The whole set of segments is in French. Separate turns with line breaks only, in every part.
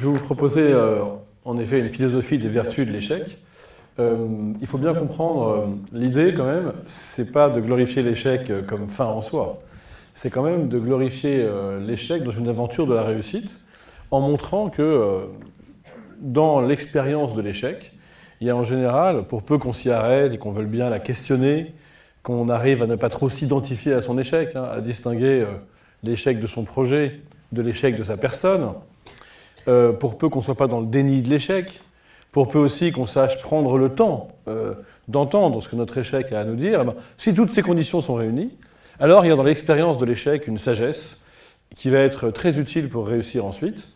Je vais vous proposer euh, en effet une philosophie des vertus de l'échec. Euh, il faut bien comprendre euh, l'idée quand même, c'est pas de glorifier l'échec comme fin en soi, c'est quand même de glorifier l'échec dans une aventure de la réussite en montrant que dans l'expérience de l'échec, il y a en général, pour peu qu'on s'y arrête et qu'on veuille bien la questionner, qu'on arrive à ne pas trop s'identifier à son échec, hein, à distinguer l'échec de son projet de l'échec de sa personne, euh, pour peu qu'on ne soit pas dans le déni de l'échec, pour peu aussi qu'on sache prendre le temps euh, d'entendre ce que notre échec a à nous dire, eh ben, si toutes ces conditions sont réunies, alors il y a dans l'expérience de l'échec une sagesse qui va être très utile pour réussir ensuite,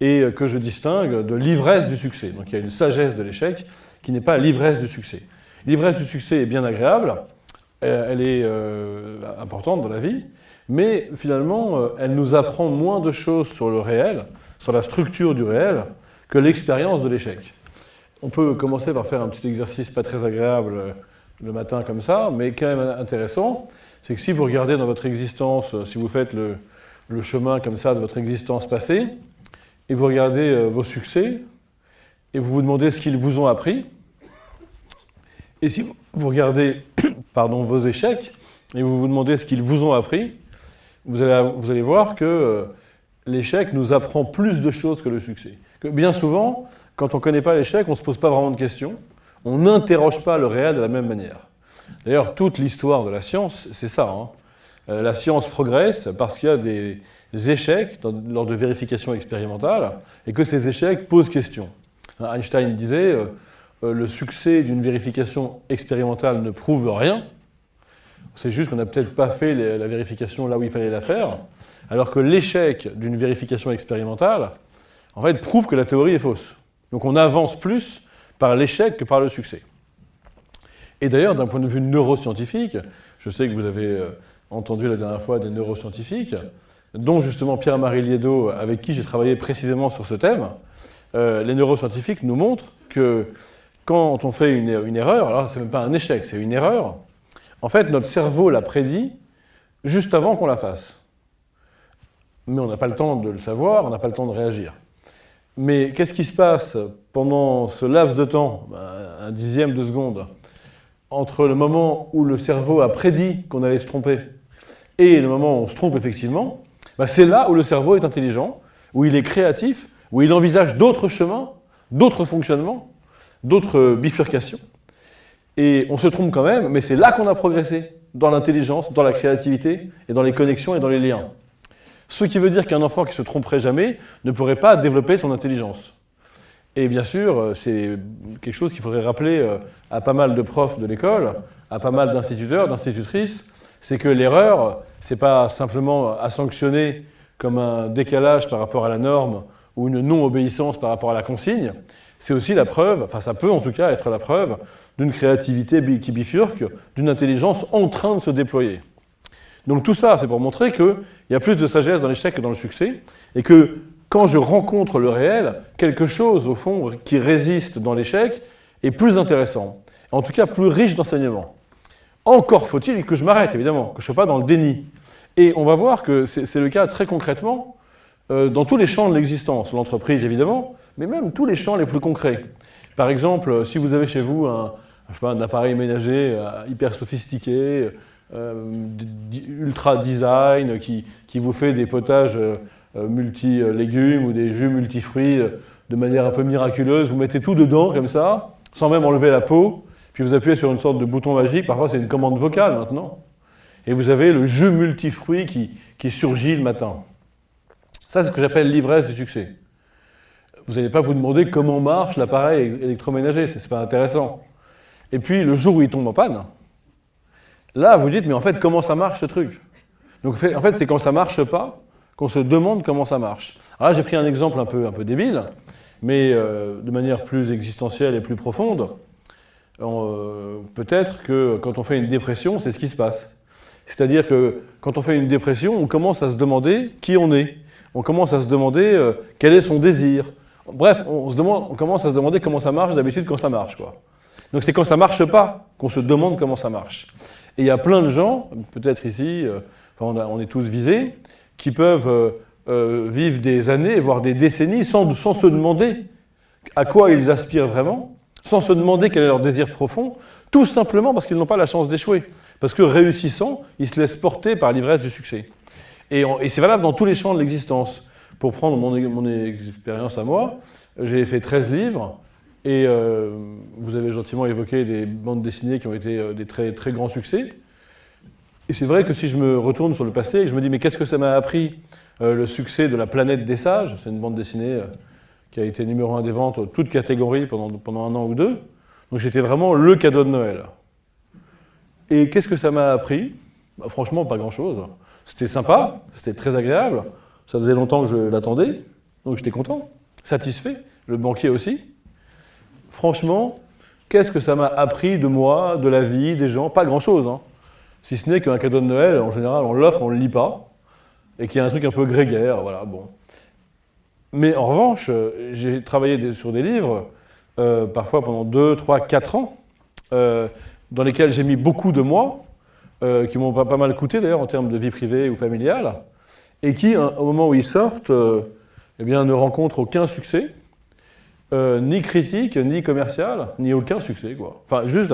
et euh, que je distingue de l'ivresse du succès. Donc il y a une sagesse de l'échec qui n'est pas l'ivresse du succès. L'ivresse du succès est bien agréable, elle est importante dans la vie, mais finalement, elle nous apprend moins de choses sur le réel, sur la structure du réel que l'expérience de l'échec. On peut commencer par faire un petit exercice pas très agréable euh, le matin comme ça, mais quand même intéressant, c'est que si vous regardez dans votre existence, euh, si vous faites le, chemin comme ça de votre existence passée, et vous regardez euh, vos succès, et vous vous demandez ce qu'ils vous ont appris, et si vous regardez pardon, vos échecs, et vous vous demandez ce qu'ils vous ont appris, vous allez, vous allez voir que l'échec nous apprend plus de choses que le succès. Bien souvent, quand on ne connaît pas l'échec, on ne se pose pas vraiment de questions, on n'interroge pas le réel de la même manière. D'ailleurs, toute l'histoire de la science, c'est ça. Hein. Euh, la science progresse parce qu'il y a des échecs lors de vérifications expérimentales et que ces échecs posent question. Einstein disait euh, euh, le succès d'une vérification expérimentale ne prouve rien. C'est juste qu'on n'a peut-être pas fait la vérification là où il fallait la faire. Alors que l'échec d'une vérification expérimentale, en fait, prouve que la théorie est fausse. Donc on avance plus par l'échec que par le succès. Et d'ailleurs, d'un point de vue neuroscientifique, je sais que vous avez euh, entendu la dernière fois des neuroscientifiques, dont justement Pierre-Marie Liedo, avec qui j'ai travaillé précisément sur ce thème, euh, les neuroscientifiques nous montrent que quand on fait une, erreur, alors c'est même pas un échec, c'est une erreur, en fait notre cerveau l'a prédit juste avant qu'on la fasse mais on n'a pas le temps de le savoir, on n'a pas le temps de réagir. Mais qu'est-ce qui se passe pendant ce laps de temps, ben, un dixième de seconde, entre le moment où le cerveau a prédit qu'on allait se tromper et le moment où on se trompe effectivement ben, C'est là où le cerveau est intelligent, où il est créatif, où il envisage d'autres chemins, d'autres fonctionnements, d'autres bifurcations. Et on se trompe quand même, mais c'est là qu'on a progressé, dans l'intelligence, dans la créativité, et dans les connexions et dans les liens. Ce qui veut dire qu'un enfant qui se tromperait jamais ne pourrait pas développer son intelligence. Et bien sûr, euh, c'est quelque chose qu'il faudrait rappeler euh, à pas mal de profs de l'école, à pas mal d'instituteurs, d'institutrices, c'est que l'erreur, c'est pas simplement à sanctionner comme un décalage par rapport à la norme ou une non-obéissance par rapport à la consigne, c'est aussi la preuve, enfin ça peut en tout cas être la preuve, d'une créativité qui bifurque, d'une intelligence en train de se déployer. Donc tout ça, c'est pour montrer qu'il y a plus de sagesse dans l'échec que dans le succès, et que quand je rencontre le réel, quelque chose, au fond, qui résiste dans l'échec est plus intéressant, en tout cas plus riche d'enseignements. Encore faut-il que je m'arrête, évidemment, que je ne sois pas dans le déni. Et on va voir que c'est le cas très concrètement euh, dans tous les champs de l'existence, l'entreprise évidemment, mais même tous les champs les plus concrets. Par exemple, si vous avez chez vous un, un appareil ménager euh, hyper sophistiqué, ultra design qui, qui, vous fait des potages euh, euh, multi-légumes ou des jus multi-fruits de manière un peu miraculeuse. Vous mettez tout dedans comme ça, sans même enlever la peau, puis vous appuyez sur une sorte de bouton magique, parfois c'est une commande vocale maintenant, et vous avez le jus multifruit qui, qui surgit le matin. Ça, c'est ce que j'appelle l'ivresse du succès. Vous n'allez pas vous demander comment marche l'appareil électroménager, c'est pas intéressant. Et puis, le jour où il tombe en panne, Là, vous dites, mais en fait, comment ça marche ce truc Donc en fait, c'est quand ça marche pas qu'on se demande comment ça marche. Alors là, j'ai pris un exemple un peu, un peu débile, mais euh, de manière plus existentielle et plus profonde. Euh, peut-être que quand on fait une dépression, c'est ce qui se passe. C'est-à-dire que quand on fait une dépression, on commence à se demander qui on est. On commence à se demander euh, quel est son désir. Bref, on, on commence à se demander comment ça marche d'habitude quand ça marche. Quoi. Donc c'est quand ça marche pas qu'on se demande comment ça marche. Et il y a plein de gens, peut-être ici, euh, on, est tous visés, qui peuvent euh, euh, vivent des années, voire des décennies, sans, sans se demander à quoi ils aspirent vraiment, sans se demander quel est leur désir profond, tout simplement parce qu'ils n'ont pas la chance d'échouer. Parce que réussissant, ils se laissent porter par l'ivresse du succès. Et, c'est valable dans tous les champs de l'existence. Pour prendre mon, mon expérience à moi, j'ai fait 13 livres, et euh, vous avez gentiment évoqué des bandes dessinées qui ont été euh, des très, très grands succès. Et c'est vrai que si je me retourne sur le passé je me dis, mais qu'est-ce que ça m'a appris euh, le succès de La planète des sages? C'est une bande dessinée qui a été numéro un des ventes, toutes catégories, pendant, pendant un an ou deux. Donc j'étais vraiment le cadeau de Noël. Et qu'est-ce que ça m'a appris? Bah, Franchement, pas grand-chose. C'était sympa, c'était très agréable. Ça faisait longtemps que je l'attendais, donc j'étais content, satisfait. Le banquier aussi. Franchement, qu'est-ce que ça m'a appris de moi, de la vie, des gens? Pas grand-chose. Hein. Si ce n'est qu'un cadeau de Noël, en général, on l'offre, on ne le lit pas, et qu'il y a un truc un peu grégaire, voilà, bon. Mais en revanche, j'ai travaillé sur des livres, euh, parfois pendant 2, 3, 4 ans, euh, dans lesquels j'ai mis beaucoup de moi, euh, qui m'ont pas, pas, mal coûté d'ailleurs en termes de vie privée ou familiale, et qui, au moment où ils sortent, eh bien, ne rencontrent aucun succès, euh, ni critique, ni commercial, ni aucun succès. Quoi. Enfin, juste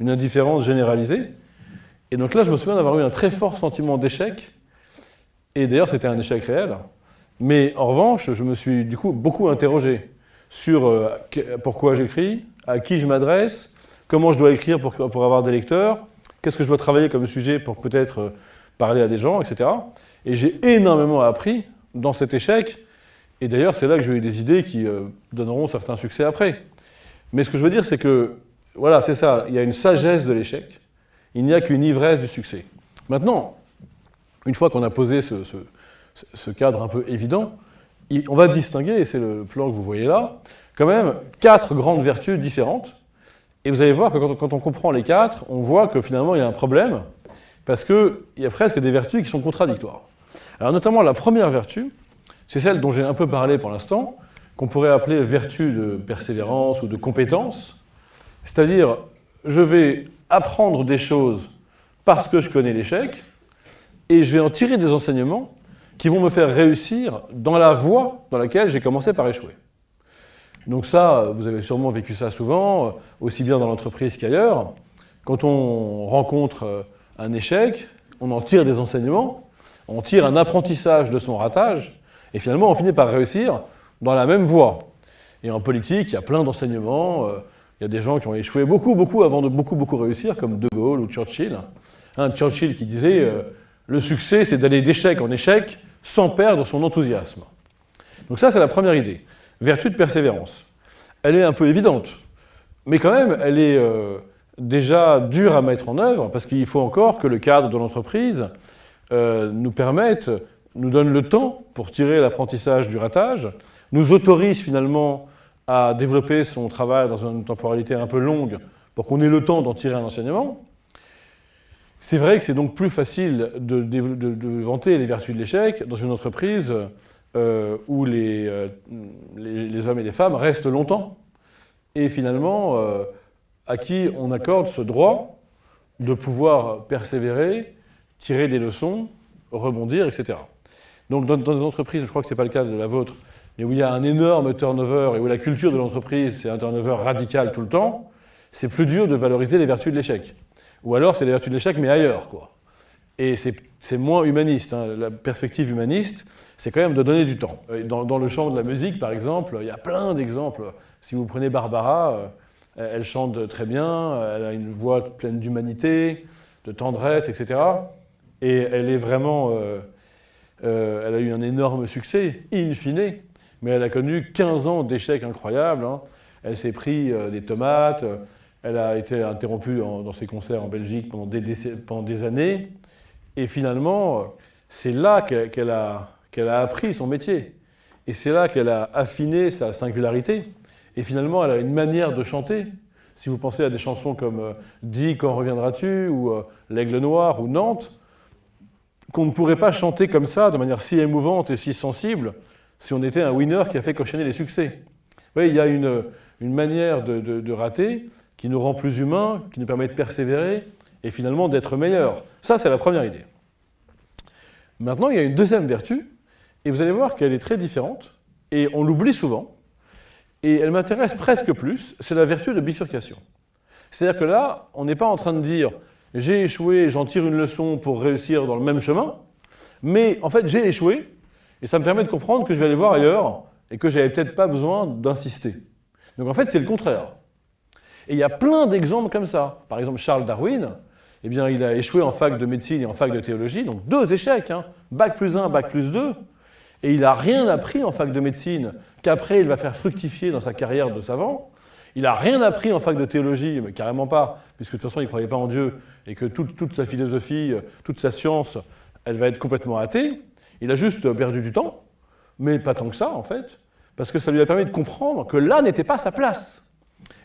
une indifférence généralisée. Et donc là, je me souviens d'avoir eu un très fort sentiment d'échec. Et d'ailleurs, c'était un échec réel. Mais en revanche, je me suis du coup beaucoup interrogé sur euh, pourquoi j'écris, à qui je m'adresse, comment je dois écrire pour, pour avoir des lecteurs, qu'est-ce que je dois travailler comme sujet pour peut-être euh, parler à des gens, etc. Et j'ai énormément appris dans cet échec et d'ailleurs, c'est là que j'ai eu des idées qui euh, donneront certains succès après. Mais ce que je veux dire, c'est que, voilà, c'est ça, il y a une sagesse de l'échec, il n'y a qu'une ivresse du succès. Maintenant, une fois qu'on a posé ce, cadre un peu évident, on va distinguer, et c'est le plan que vous voyez là, quand même quatre grandes vertus différentes. Et vous allez voir que quand on comprend les quatre, on voit que finalement il y a un problème, parce qu'il y a presque des vertus qui sont contradictoires. Alors notamment la première vertu, c'est celle dont j'ai un peu parlé pour l'instant, qu'on pourrait appeler vertu de persévérance ou de compétence. C'est-à-dire, je vais apprendre des choses parce que je connais l'échec, et je vais en tirer des enseignements qui vont me faire réussir dans la voie dans laquelle j'ai commencé par échouer. Donc ça, vous avez sûrement vécu ça souvent, aussi bien dans l'entreprise qu'ailleurs. Quand on rencontre un échec, on en tire des enseignements, on tire un apprentissage de son ratage, et finalement, on finit par réussir dans la même voie. Et en politique, il y a plein d'enseignements. Euh, il y a des gens qui ont échoué beaucoup, beaucoup avant de beaucoup, beaucoup réussir, comme De Gaulle ou Churchill. Un Churchill qui disait euh, Le succès, c'est d'aller d'échec en échec sans perdre son enthousiasme ». Donc ça, c'est la première idée. Vertu de persévérance. Elle est un peu évidente, mais quand même, elle est euh, déjà dure à mettre en œuvre, parce qu'il faut encore que le cadre de l'entreprise nous permette nous donne le temps pour tirer l'apprentissage du ratage, nous autorise finalement à développer son travail dans une temporalité un peu longue pour qu'on ait le temps d'en tirer un enseignement. C'est vrai que c'est donc plus facile de, vanter les vertus de l'échec dans une entreprise euh, où euh, les, hommes et les femmes restent longtemps et finalement euh, à qui on accorde ce droit de pouvoir persévérer, tirer des leçons, rebondir, etc. Donc dans, des entreprises, je crois que ce n'est pas le cas de la vôtre, mais où il y a un énorme turnover et où la culture de l'entreprise, c'est un turnover radical tout le temps, c'est plus dur de valoriser les vertus de l'échec. Ou alors c'est les vertus de l'échec, mais ailleurs. Quoi. Et c'est moins humaniste. Hein. La perspective humaniste, c'est quand même de donner du temps. Dans, le champ de la musique, par exemple, il y a plein d'exemples. Si vous prenez Barbara, euh, elle chante très bien, elle a une voix pleine d'humanité, de tendresse, etc. Et elle est vraiment... Euh, euh, elle a eu un énorme succès, in fine, mais elle a connu 15 ans d'échecs incroyables. Hein. Elle s'est pris euh, des tomates, euh, elle a été interrompue dans ses concerts en Belgique pendant des, années, et finalement, c'est là qu'elle a, a appris son métier. Et c'est là qu'elle a affiné sa singularité. Et finalement, elle a une manière de chanter. Si vous pensez à des chansons comme Dis quand reviendras-tu » ou L'Aigle Noir ou Nantes, qu'on ne pourrait pas chanter comme ça, de manière si émouvante et si sensible, si on était un winner qui a fait cochonner les succès. Vous voyez, il y a une, manière de, rater qui nous rend plus humains, qui nous permet de persévérer et finalement d'être meilleurs. Ça, c'est la première idée. Maintenant, il y a une deuxième vertu, Et vous allez voir qu'elle est très différente, et on l'oublie souvent, et elle m'intéresse presque plus, c'est la vertu de bifurcation. C'est-à-dire que là, on n'est pas en train de dire « j'ai échoué, j'en tire une leçon pour réussir dans le même chemin », mais en fait, j'ai échoué, et ça me permet de comprendre que je vais aller voir ailleurs, et que j'avais peut-être pas besoin d'insister. Donc en fait, c'est le contraire. Et il y a plein d'exemples comme ça. Par exemple, Charles Darwin, eh bien, il a échoué en fac de médecine et en fac de théologie, donc deux échecs, hein. bac plus 1, bac plus 2, et il n'a rien appris en fac de médecine qu'après il va faire fructifier dans sa carrière de savant. Il n'a rien appris en fac de théologie, mais carrément pas, puisque de toute façon il ne croyait pas en Dieu, et que toute, toute, sa philosophie, toute sa science, elle va être complètement athée. Il a juste perdu du temps, mais pas tant que ça en fait, parce que ça lui a permis de comprendre que là n'était pas sa place.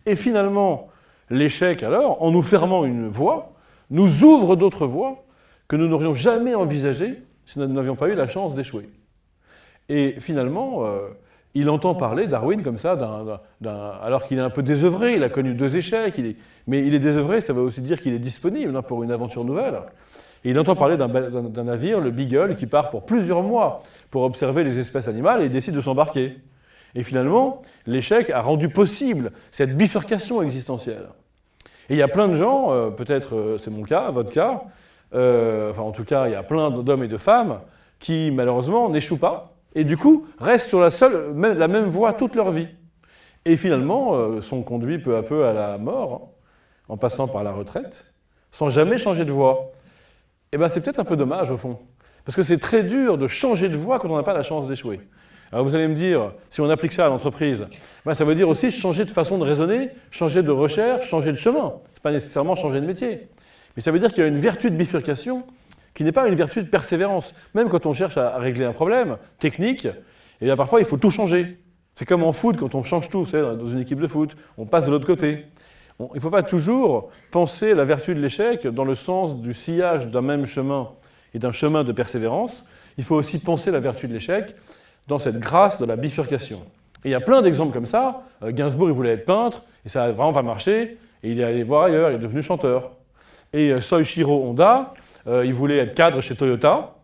Et finalement, l'échec alors, en nous fermant une voie, nous ouvre d'autres voies que nous n'aurions jamais envisagées si nous n'avions pas eu la chance d'échouer. Et finalement, euh, il entend parler, Darwin, comme ça, alors qu'il est un peu désœuvré, il a connu deux échecs, mais il est désœuvré, ça veut aussi dire qu'il est disponible hein, pour une aventure nouvelle. Et il entend parler d'un navire, le Beagle, qui part pour plusieurs mois pour observer les espèces animales et il décide de s'embarquer. Et finalement, l'échec a rendu possible cette bifurcation existentielle. Et il y a plein de gens, euh, peut-être euh, c'est mon cas, votre cas, euh, enfin en tout cas il y a plein d'hommes et de femmes qui malheureusement n'échouent pas et du coup restent sur la, même voie toute leur vie. Et finalement sont conduits peu à peu à la mort, hein, en passant par la retraite, sans jamais changer de voie. Eh bien c'est peut-être un peu dommage au fond, parce que c'est très dur de changer de voie quand on n'a pas la chance d'échouer. Alors vous allez me dire, si on applique ça à l'entreprise, ben, ça veut dire aussi changer de façon de raisonner, changer de recherche, changer de chemin. Ce n'est pas nécessairement changer de métier. Mais ça veut dire qu'il y a une vertu de bifurcation qui n'est pas une vertu de persévérance. Même quand on cherche à régler un problème technique, et eh bien parfois il faut tout changer. C'est comme en foot, quand on change tout, dans une équipe de foot, on passe de l'autre côté. il ne faut pas toujours penser la vertu de l'échec dans le sens du sillage d'un même chemin et d'un chemin de persévérance. Il faut aussi penser la vertu de l'échec dans cette grâce de la bifurcation. Et il y a plein d'exemples comme ça. Euh, Gainsbourg, il voulait être peintre, et ça n'a vraiment pas marché, et il est allé voir ailleurs, il est devenu chanteur. Et euh, Soichiro Honda, euh, il voulait être cadre chez Toyota,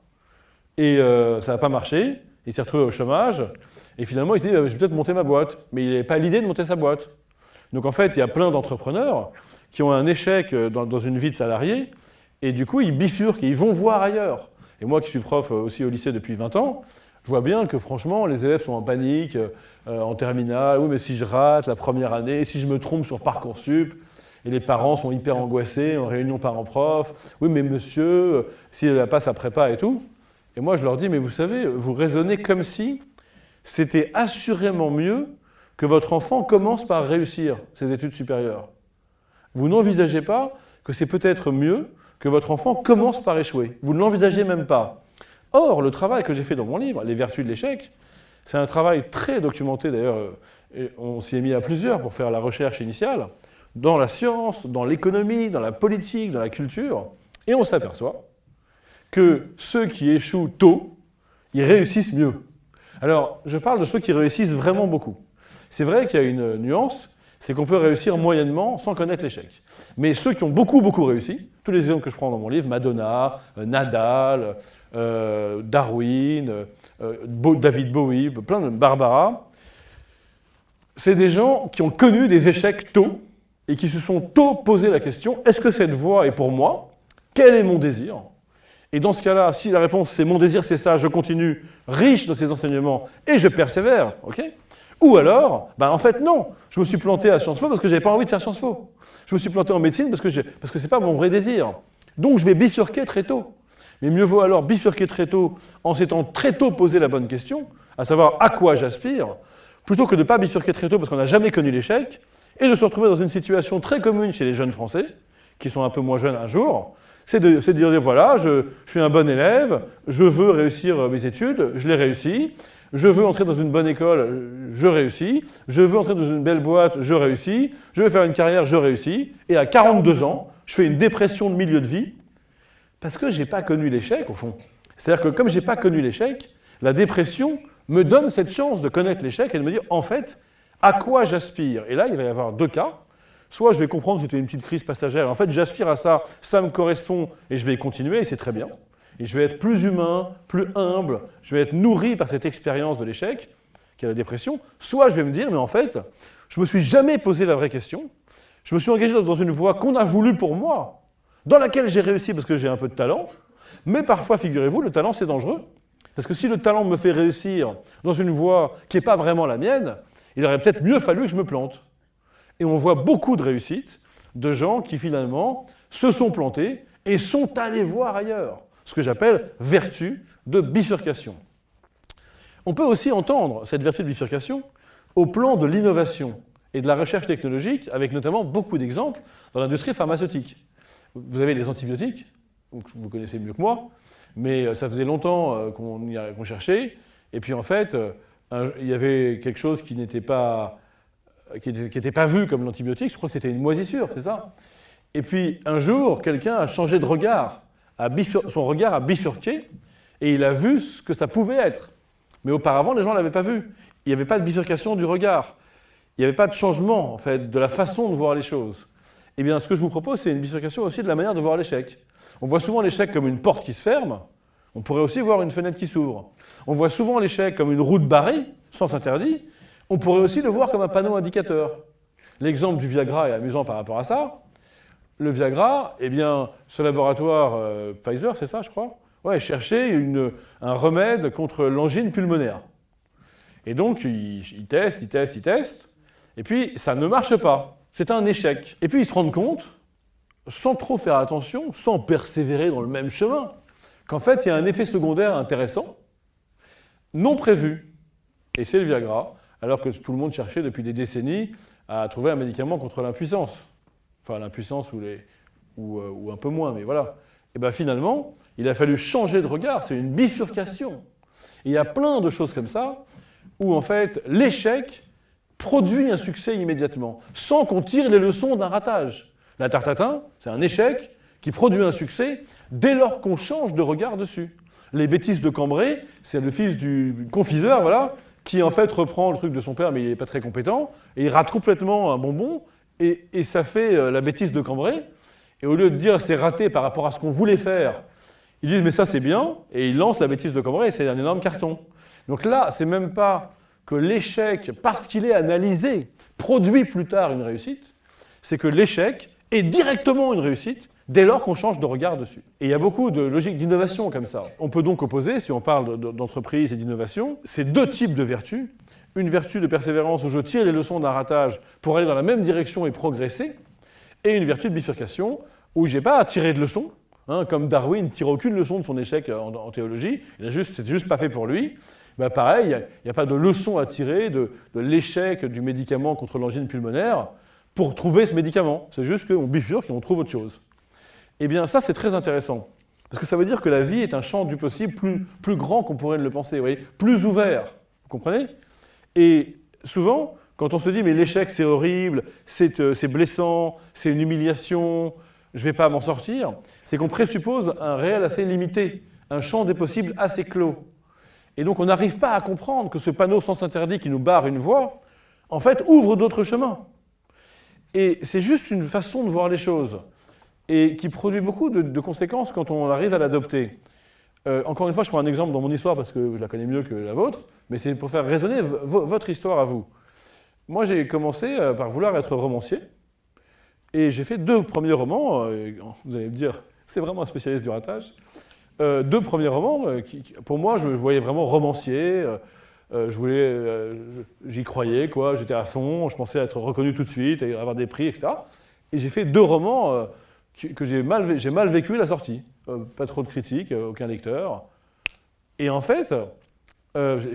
et ça n'a pas marché, il s'est retrouvé au chômage, et finalement il s'est dit, je vais peut-être monter ma boîte, mais il n'avait pas l'idée de monter sa boîte. Donc en fait, il y a plein d'entrepreneurs qui ont un échec dans, une vie de salarié, et du coup, ils bifurquent, ils vont voir ailleurs. Et moi qui suis prof aussi au lycée depuis 20 ans, je vois bien que franchement, les élèves sont en panique, euh, en terminale, oui mais si je rate la première année, si je me trompe sur Parcoursup, et les parents sont hyper angoissés en réunion parents-prof, oui mais monsieur, euh, si elle passe à prépa et tout. Et moi je leur dis, mais vous savez, vous raisonnez comme si c'était assurément mieux que votre enfant commence par réussir ses études supérieures. Vous n'envisagez pas que c'est peut-être mieux que votre enfant commence par échouer. Vous ne l'envisagez même pas. Or, le travail que j'ai fait dans mon livre, Les vertus de l'échec, c'est un travail très documenté d'ailleurs, on s'y est mis à plusieurs pour faire la recherche initiale, dans la science, dans l'économie, dans la politique, dans la culture, et on s'aperçoit que ceux qui échouent tôt, ils réussissent mieux. Alors, je parle de ceux qui réussissent vraiment beaucoup. C'est vrai qu'il y a une nuance, c'est qu'on peut réussir moyennement sans connaître l'échec. Mais ceux qui ont beaucoup, beaucoup réussi, tous les exemples que je prends dans mon livre, Madonna, euh, Nadal, euh, Darwin, euh, David Bowie, plein de Barbara, c'est des gens qui ont connu des échecs tôt et qui se sont tôt posé la question est-ce que cette voie est pour moi? Quel est mon désir? Et dans ce cas-là, si la réponse c'est mon désir, c'est ça, je continue riche de ces enseignements et je persévère, ok? Ou alors, ben en fait non, je me suis planté à Sciences Po parce que je n'avais pas envie de faire Sciences Po. Je me suis planté en médecine parce que ce n'est pas mon vrai désir. Donc je vais bifurquer très tôt. Mais mieux vaut alors bifurquer très tôt en s'étant très tôt posé la bonne question, à savoir à quoi j'aspire, plutôt que de ne pas bifurquer très tôt parce qu'on n'a jamais connu l'échec, et de se retrouver dans une situation très commune chez les jeunes Français, qui sont un peu moins jeunes un jour, c'est de, dire, voilà, je, je, suis un bon élève, je veux réussir mes études, je les réussis, je veux entrer dans une bonne école, je réussis, je veux entrer dans une belle boîte, je réussis, je veux faire une carrière, je réussis, et à 42 ans, je fais une dépression de milieu de vie, parce que je n'ai pas connu l'échec, au fond. C'est-à-dire que comme je n'ai pas connu l'échec, la dépression me donne cette chance de connaître l'échec et de me dire, en fait, à quoi j'aspire? Et là, il va y avoir deux cas. Soit je vais comprendre que c'était une petite crise passagère, en fait, j'aspire à ça, ça me correspond et je vais continuer, et c'est très bien. et je vais être plus humain, plus humble, je vais être nourri par cette expérience de l'échec, qui est la dépression, soit je vais me dire, mais en fait, je me suis jamais posé la vraie question, je me suis engagé dans une voie qu'on a voulu pour moi, dans laquelle j'ai réussi parce que j'ai un peu de talent, mais parfois, figurez-vous, le talent, c'est dangereux. Parce que si le talent me fait réussir dans une voie qui n'est pas vraiment la mienne, il aurait peut-être mieux fallu que je me plante. Et on voit beaucoup de réussites de gens qui finalement se sont plantés et sont allés voir ailleurs. Ce que j'appelle vertu de bifurcation. On peut aussi entendre cette vertu de bifurcation au plan de l'innovation et de la recherche technologique, avec notamment beaucoup d'exemples dans l'industrie pharmaceutique. Vous avez les antibiotiques, vous connaissez mieux que moi, mais euh, ça faisait longtemps euh, qu'on cherchait, et puis en fait, il y avait quelque chose qui n'était pas, qui n'était pas vu comme l'antibiotique, je crois que c'était une moisissure, c'est ça? Et puis un jour, quelqu'un a changé de regard, son regard a bifurqué, et il a vu ce que ça pouvait être. Mais auparavant, les gens ne l'avaient pas vu. Il n'y avait pas de bifurcation du regard. Il n'y avait pas de changement, en fait, de la façon de voir les choses. Eh bien, ce que je vous propose, c'est une bifurcation aussi de la manière de voir l'échec. On voit souvent l'échec comme une porte qui se ferme, on pourrait aussi voir une fenêtre qui s'ouvre. On voit souvent l'échec comme une route barrée, sens interdit, on pourrait aussi le voir comme un panneau indicateur. L'exemple du Viagra est amusant par rapport à ça. Le Viagra, eh bien, ce laboratoire euh, Pfizer, c'est ça, je crois Ouais, cherchait un remède contre l'angine pulmonaire. Et donc, ils testent, ils testent, ils testent, et puis ça ne marche pas. C'est un échec. Et puis ils se rendent compte sans trop faire attention, sans persévérer dans le même chemin, qu'en fait, il y a un effet secondaire intéressant, non prévu, et c'est le Viagra, alors que tout le monde cherchait depuis des décennies à trouver un médicament contre l'impuissance. Enfin, l'impuissance ou, euh, un peu moins, mais voilà. Et bien finalement, il a fallu changer de regard, c'est une bifurcation. il y a plein de choses comme ça, où en fait, l'échec produit un succès immédiatement, sans qu'on tire les leçons d'un ratage. La tarte c'est un échec qui produit un succès dès lors qu'on change de regard dessus. Les bêtises de Cambrai, c'est le fils du confiseur, voilà, qui en fait reprend le truc de son père, mais il n'est pas très compétent, et il rate complètement un bonbon, et, ça fait euh, la bêtise de Cambrai. Et au lieu de dire c'est raté par rapport à ce qu'on voulait faire, ils disent mais ça c'est bien, et ils lancent la bêtise de Cambrai, et c'est un énorme carton. Donc là, c'est même pas que l'échec, parce qu'il est analysé, produit plus tard une réussite, c'est que l'échec est directement une réussite dès lors qu'on change de regard dessus. Et il y a beaucoup de logiques d'innovation comme ça. On peut donc opposer, si on parle d'entreprise et d'innovation, ces deux types de vertus. Une vertu de persévérance où je tire les leçons d'un ratage pour aller dans la même direction et progresser, et une vertu de bifurcation où je n'ai pas à tirer de leçons, hein, comme Darwin ne tire aucune leçon de son échec en, théologie, juste, juste pas fait pour lui. Ben pareil, il n'y a, pas de leçon à tirer de, de l'échec du médicament contre l'angine pulmonaire pour trouver ce médicament. C'est juste qu'on bifurque et on trouve autre chose. Eh bien, ça, c'est très intéressant. Parce que ça veut dire que la vie est un champ du possible plus, plus grand qu'on pourrait le penser, vous voyez, plus ouvert. Vous comprenez? Et souvent, quand on se dit, mais l'échec, c'est horrible, c'est euh, blessant, c'est une humiliation, je ne vais pas m'en sortir, c'est qu'on présuppose un réel assez limité, un champ des possibles assez clos. Et donc, on n'arrive pas à comprendre que ce panneau sens interdit qui nous barre une voie, en fait, ouvre d'autres chemins. Et c'est juste une façon de voir les choses, et qui produit beaucoup de, conséquences quand on arrive à l'adopter. Euh, encore une fois, je prends un exemple dans mon histoire parce que je la connais mieux que la vôtre, mais c'est pour faire résonner votre histoire à vous. Moi, j'ai commencé euh, par vouloir être romancier, et j'ai fait deux premiers romans, euh, vous allez me dire, c'est vraiment un spécialiste du ratage, deux premiers romans, pour moi, je me voyais vraiment romancier, je voulais, j'y croyais, quoi. J'étais à fond. Je pensais être reconnu tout de suite avoir des prix, etc. Et j'ai fait deux romans que, j'ai mal, vécu la sortie. pas trop de critiques, aucun lecteur. Et en fait,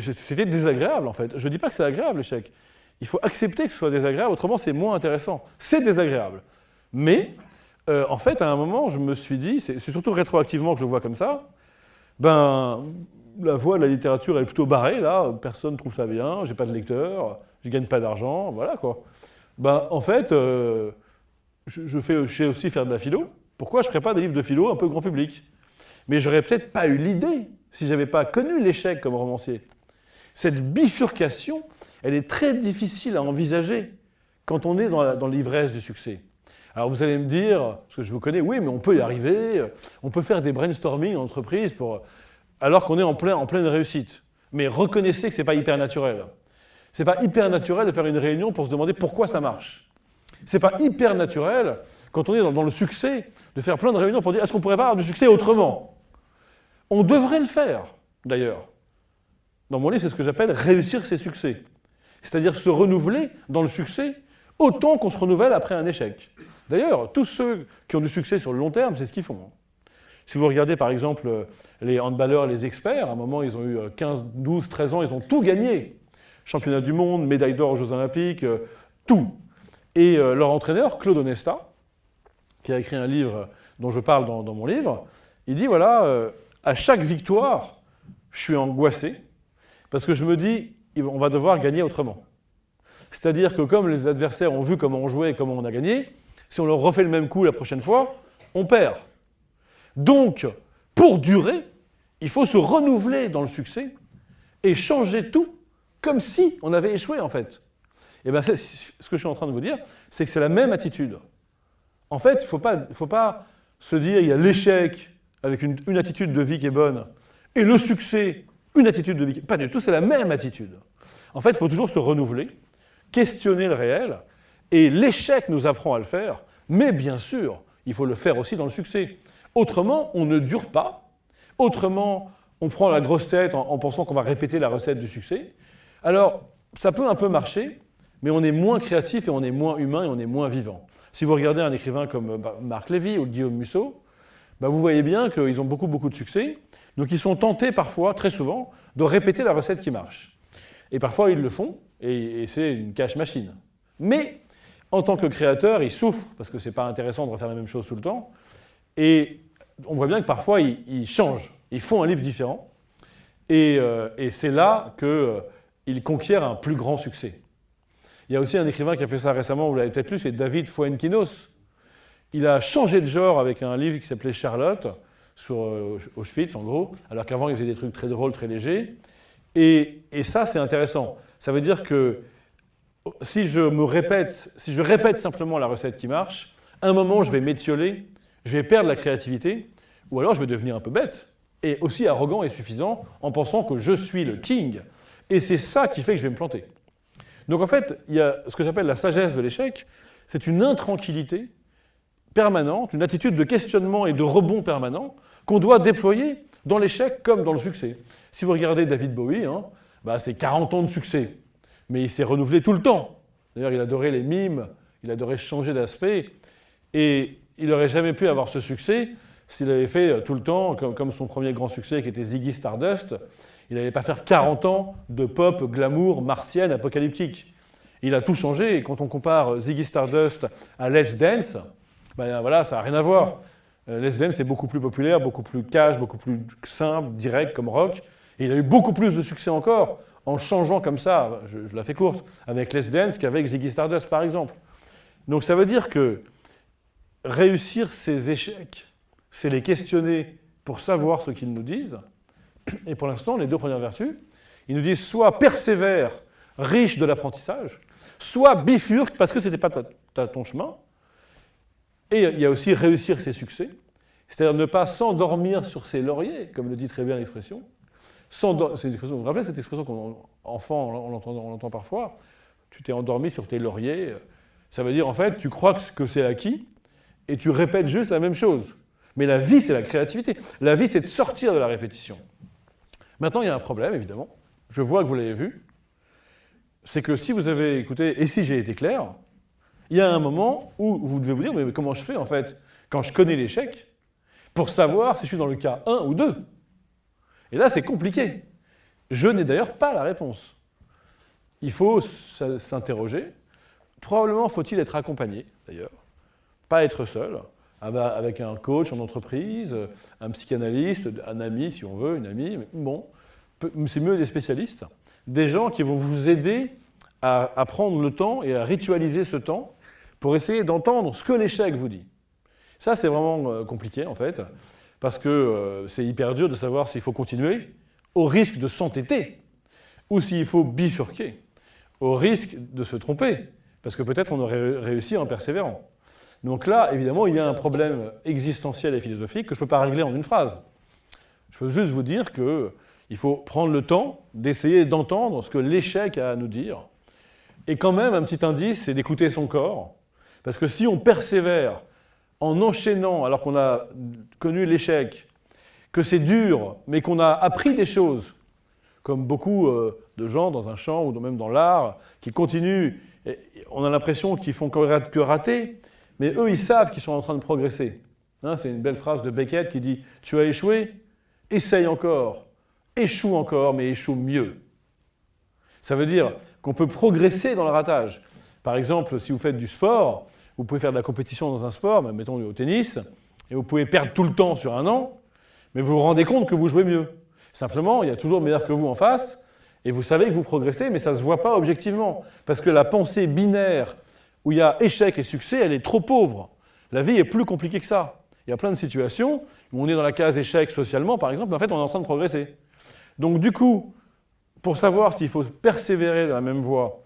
c'était désagréable, en fait. Je ne dis pas que c'est agréable, l'échec. Il faut accepter que ce soit désagréable, autrement c'est moins intéressant. C'est désagréable. Mais, en fait, à un moment, je me suis dit, c'est surtout rétroactivement que je le vois comme ça, ben, la voie de la littérature est plutôt barrée, là, personne ne trouve ça bien, j'ai pas de lecteur, je gagne pas d'argent, voilà quoi. Ben, en fait, euh, je, fais, sais aussi faire de la philo. Pourquoi je ne ferais pas des livres de philo un peu grand public? Mais j'aurais peut-être pas eu l'idée si j'avais pas connu l'échec comme romancier. Cette bifurcation, elle est très difficile à envisager quand on est dans l'ivresse du succès. Alors vous allez me dire, parce que je vous connais, oui, mais on peut y arriver, on peut faire des brainstorming en entreprise pour, alors qu'on est en, plein, en pleine réussite. Mais reconnaissez que ce n'est pas hyper naturel. Ce n'est pas hyper naturel de faire une réunion pour se demander pourquoi ça marche. Ce n'est pas hyper naturel, quand on est dans, le succès, de faire plein de réunions pour dire est-ce qu'on pourrait pas avoir du succès autrement? On devrait le faire, d'ailleurs. Dans mon livre, c'est ce que j'appelle réussir ses succès. C'est-à-dire se renouveler dans le succès autant qu'on se renouvelle après un échec. D'ailleurs, tous ceux qui ont du succès sur le long terme, c'est ce qu'ils font. Si vous regardez par exemple les handballeurs, les experts, à un moment ils ont eu 15, 12, 13 ans, ils ont tout gagné. Championnat du monde, médaille d'or aux Jeux Olympiques, euh, tout. Et euh, leur entraîneur, Claude Onesta, qui a écrit un livre dont je parle dans, mon livre, il dit voilà, euh, à chaque victoire, je suis angoissé, parce que je me dis, on va devoir gagner autrement. C'est-à-dire que comme les adversaires ont vu comment on jouait et comment on a gagné, si on leur refait le même coup la prochaine fois, on perd. Donc, pour durer, il faut se renouveler dans le succès et changer tout comme si on avait échoué en fait. Et eh bien, ce que je suis en train de vous dire, c'est que c'est la même attitude. En fait, il ne faut pas, faut pas se dire il y a l'échec avec une, attitude de vie qui est bonne et le succès, une attitude de vie qui est... Pas du tout, c'est la même attitude. En fait, il faut toujours se renouveler, questionner le réel, et l'échec nous apprend à le faire, mais bien sûr, il faut le faire aussi dans le succès. Autrement, on ne dure pas. Autrement, on prend la grosse tête en, pensant qu'on va répéter la recette du succès. Alors, ça peut un peu marcher, mais on est moins créatif et on est moins humain et on est moins vivant. Si vous regardez un écrivain comme bah, Marc Lévy ou Guillaume Musso, bah, vous voyez bien qu'ils ont beaucoup, beaucoup de succès. Donc ils sont tentés parfois, très souvent, de répéter la recette qui marche. Et parfois ils le font, et, c'est une cache machine. Mais en tant que créateur, ils souffrent, parce que ce n'est pas intéressant de refaire la même chose tout le temps. Et on voit bien que parfois ils, changent, ils font un livre différent. Et, euh, c'est là qu'ils euh, conquièrent un plus grand succès. Il y a aussi un écrivain qui a fait ça récemment, vous l'avez peut-être lu, c'est David Fuenquinos. Il a changé de genre avec un livre qui s'appelait Charlotte, sur euh, Auschwitz en gros, alors qu'avant il faisait des trucs très drôles, très légers. Et, ça, c'est intéressant. Ça veut dire que si je me répète, si je répète simplement la recette qui marche, à un moment, je vais m'étioler, je vais perdre la créativité, ou alors je vais devenir un peu bête, et aussi arrogant et suffisant, en pensant que je suis le king. Et c'est ça qui fait que je vais me planter. Donc en fait, il y a ce que j'appelle la sagesse de l'échec, c'est une intranquillité permanente, une attitude de questionnement et de rebond permanent qu'on doit déployer dans l'échec comme dans le succès. Si vous regardez David Bowie, hein, bah, c'est 40 ans de succès, mais il s'est renouvelé tout le temps. D'ailleurs, il adorait les mimes, il adorait changer d'aspect, et il n'aurait jamais pu avoir ce succès s'il avait fait euh, tout le temps, comme, son premier grand succès qui était Ziggy Stardust, il n'allait pas faire 40 ans de pop, glamour, martienne, apocalyptique. Il a tout changé, et quand on compare Ziggy Stardust à Let's Dance, ben voilà, ça n'a rien à voir. Euh, Let's Dance est beaucoup plus populaire, beaucoup plus cash, beaucoup plus simple, direct comme rock, et il a eu beaucoup plus de succès encore en changeant comme ça, je, la fais courte, avec Les Dance qu'avec Ziggy Stardust par exemple. Donc ça veut dire que réussir ces échecs, c'est les questionner pour savoir ce qu'ils nous disent. Et pour l'instant, les deux premières vertus, ils nous disent soit persévère, riche de l'apprentissage, soit bifurque parce que ce n'était pas ton chemin. Et il y a aussi réussir ses succès, c'est-à-dire ne pas s'endormir sur ses lauriers, comme le dit très bien l'expression, vous vous rappelez cette expression qu'enfant, on l'entend parfois? Tu t'es endormi sur tes lauriers. Ça veut dire, en fait, tu crois que c'est acquis et tu répètes juste la même chose. Mais la vie, c'est la créativité. La vie, c'est de sortir de la répétition. Maintenant, il y a un problème, évidemment. Je vois que vous l'avez vu. C'est que si vous avez écouté, et si j'ai été clair, il y a un moment où vous devez vous dire, mais comment je fais, en fait, quand je connais l'échec, pour savoir si je suis dans le cas 1 ou 2 et là, c'est compliqué. Je n'ai d'ailleurs pas la réponse. Il faut s'interroger. Probablement faut-il être accompagné, d'ailleurs. Pas être seul, avec un coach en entreprise, un psychanalyste, un ami, si on veut, une amie. Bon, c'est mieux des spécialistes. Des gens qui vont vous aider à, à prendre le temps et à ritualiser ce temps pour essayer d'entendre ce que l'échec vous dit. Ça, c'est vraiment euh, compliqué, en fait parce que euh, c'est hyper dur de savoir s'il faut continuer, au risque de s'entêter, ou s'il faut bifurquer, au risque de se tromper, parce que peut-être on aurait réussi en persévérant. Donc là, évidemment, il y a un problème existentiel et philosophique que je ne peux pas régler en une phrase. Je peux juste vous dire qu'il faut prendre le temps d'essayer d'entendre ce que l'échec a à nous dire. Et quand même, un petit indice, c'est d'écouter son corps. Parce que si on persévère en enchaînant, alors qu'on a connu l'échec, que c'est dur, mais qu'on a appris des choses, comme beaucoup euh, de gens dans un champ ou même dans l'art, qui continuent, on a l'impression qu'ils font que rater, mais eux, ils savent qu'ils sont en train de progresser. Hein, c'est une belle phrase de Beckett qui dit « Tu as échoué Essaye encore. Échoue encore, mais échoue mieux. » Ça veut dire qu'on peut progresser dans le ratage. Par exemple, si vous faites du sport, vous pouvez faire de la compétition dans un sport, mettons au tennis, et vous pouvez perdre tout le temps sur un an, mais vous vous rendez compte que vous jouez mieux. Simplement, il y a toujours meilleur que vous en face, et vous savez que vous progressez, mais ça ne se voit pas objectivement. Parce que la pensée binaire, où il y a échec et succès, elle est trop pauvre. La vie est plus compliquée que ça. Il y a plein de situations où on est dans la case échec socialement, par exemple, mais en fait, on est en train de progresser. Donc du coup, pour savoir s'il faut persévérer dans la même voie,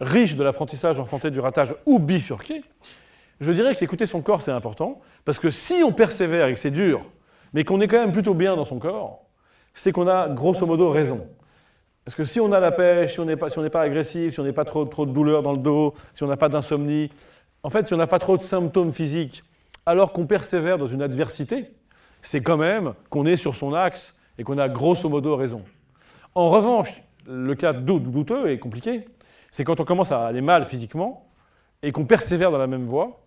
riche de l'apprentissage enfanté du ratage ou bifurqué, je dirais qu'écouter son corps, c'est important, parce que si on persévère et que c'est dur, mais qu'on est quand même plutôt bien dans son corps, c'est qu'on a grosso modo raison. Parce que si on a la pêche, si on n'est pas, si pas, agressif, si on n'a pas trop, trop de douleur dans le dos, si on n'a pas d'insomnie, en fait, si on n'a pas trop de symptômes physiques, alors qu'on persévère dans une adversité, c'est quand même qu'on est sur son axe et qu'on a grosso modo raison. En revanche, le cas douteux et compliqué, c'est quand on commence à aller mal physiquement et qu'on persévère dans la même voie,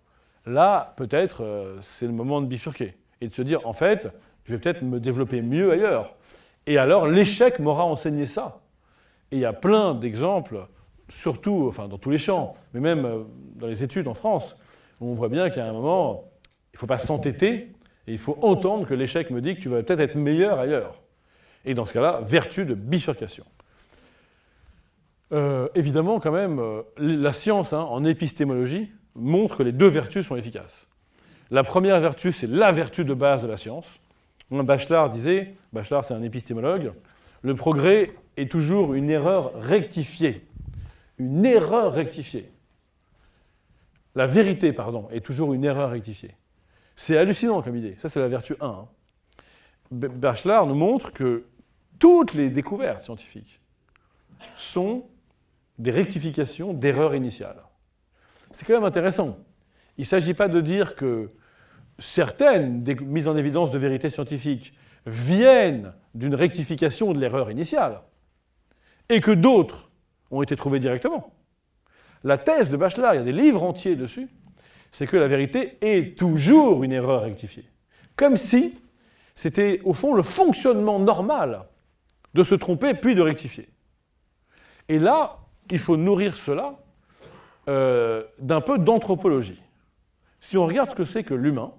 là, peut-être, euh, c'est le moment de bifurquer et de se dire, en fait, je vais peut-être me développer mieux ailleurs. Et alors, l'échec m'aura enseigné ça. Et il y a plein d'exemples, surtout enfin, dans tous les champs, mais même euh, dans les études en France, où on voit bien qu'il y a un moment, il ne faut pas s'entêter, et il faut entendre que l'échec me dit que tu vas peut-être être meilleur ailleurs. Et dans ce cas-là, vertu de bifurcation. Euh, évidemment, quand même, euh, la science hein, en épistémologie montre que les deux vertus sont efficaces. La première vertu, c'est la vertu de base de la science. Bachelard disait, Bachelard c'est un épistémologue, le progrès est toujours une erreur rectifiée. Une erreur rectifiée. La vérité, pardon, est toujours une erreur rectifiée. C'est hallucinant comme idée. Ça, c'est la vertu 1. Hein. Bachelard nous montre que toutes les découvertes scientifiques sont des rectifications d'erreurs initiales. C'est quand même intéressant. Il ne s'agit pas de dire que certaines mises en évidence de vérité scientifique viennent d'une rectification de l'erreur initiale, et que d'autres ont été trouvées directement. La thèse de Bachelard, il y a des livres entiers dessus, c'est que la vérité est toujours une erreur rectifiée. Comme si c'était, au fond, le fonctionnement normal de se tromper puis de rectifier. Et là, il faut nourrir cela euh, d'un peu d'anthropologie. Si on regarde ce que c'est que l'humain,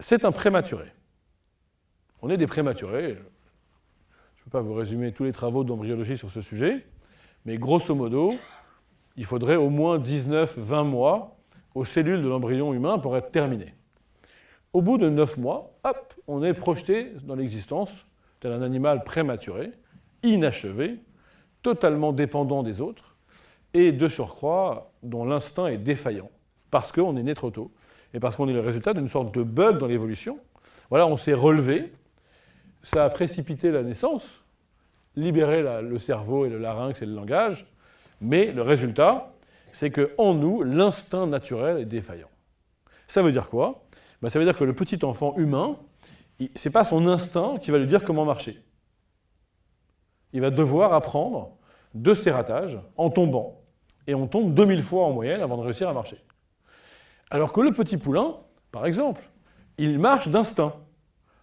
c'est un prématuré. On est des prématurés. Je ne peux pas vous résumer tous les travaux d'embryologie sur ce sujet, mais grosso modo, il faudrait au moins 19-20 mois aux cellules de l'embryon humain pour être terminé. Au bout de 9 mois, hop, on est projeté dans l'existence tel un animal prématuré, inachevé, totalement dépendant des autres, et de surcroît, dont l'instinct est défaillant, parce qu'on est né trop tôt, et parce qu'on est le résultat d'une sorte de bug dans l'évolution. Voilà, on s'est relevé, ça a précipité la naissance, libéré le cerveau et le larynx et le langage, mais le résultat, c'est qu'en nous, l'instinct naturel est défaillant. Ça veut dire quoi? Ben, Ça veut dire que le petit enfant humain, ce n'est pas son instinct qui va lui dire comment marcher. Il va devoir apprendre de ses ratages en tombant. Et on tombe 2000 fois en moyenne avant de réussir à marcher. Alors que le petit poulain, par exemple, il marche d'instinct.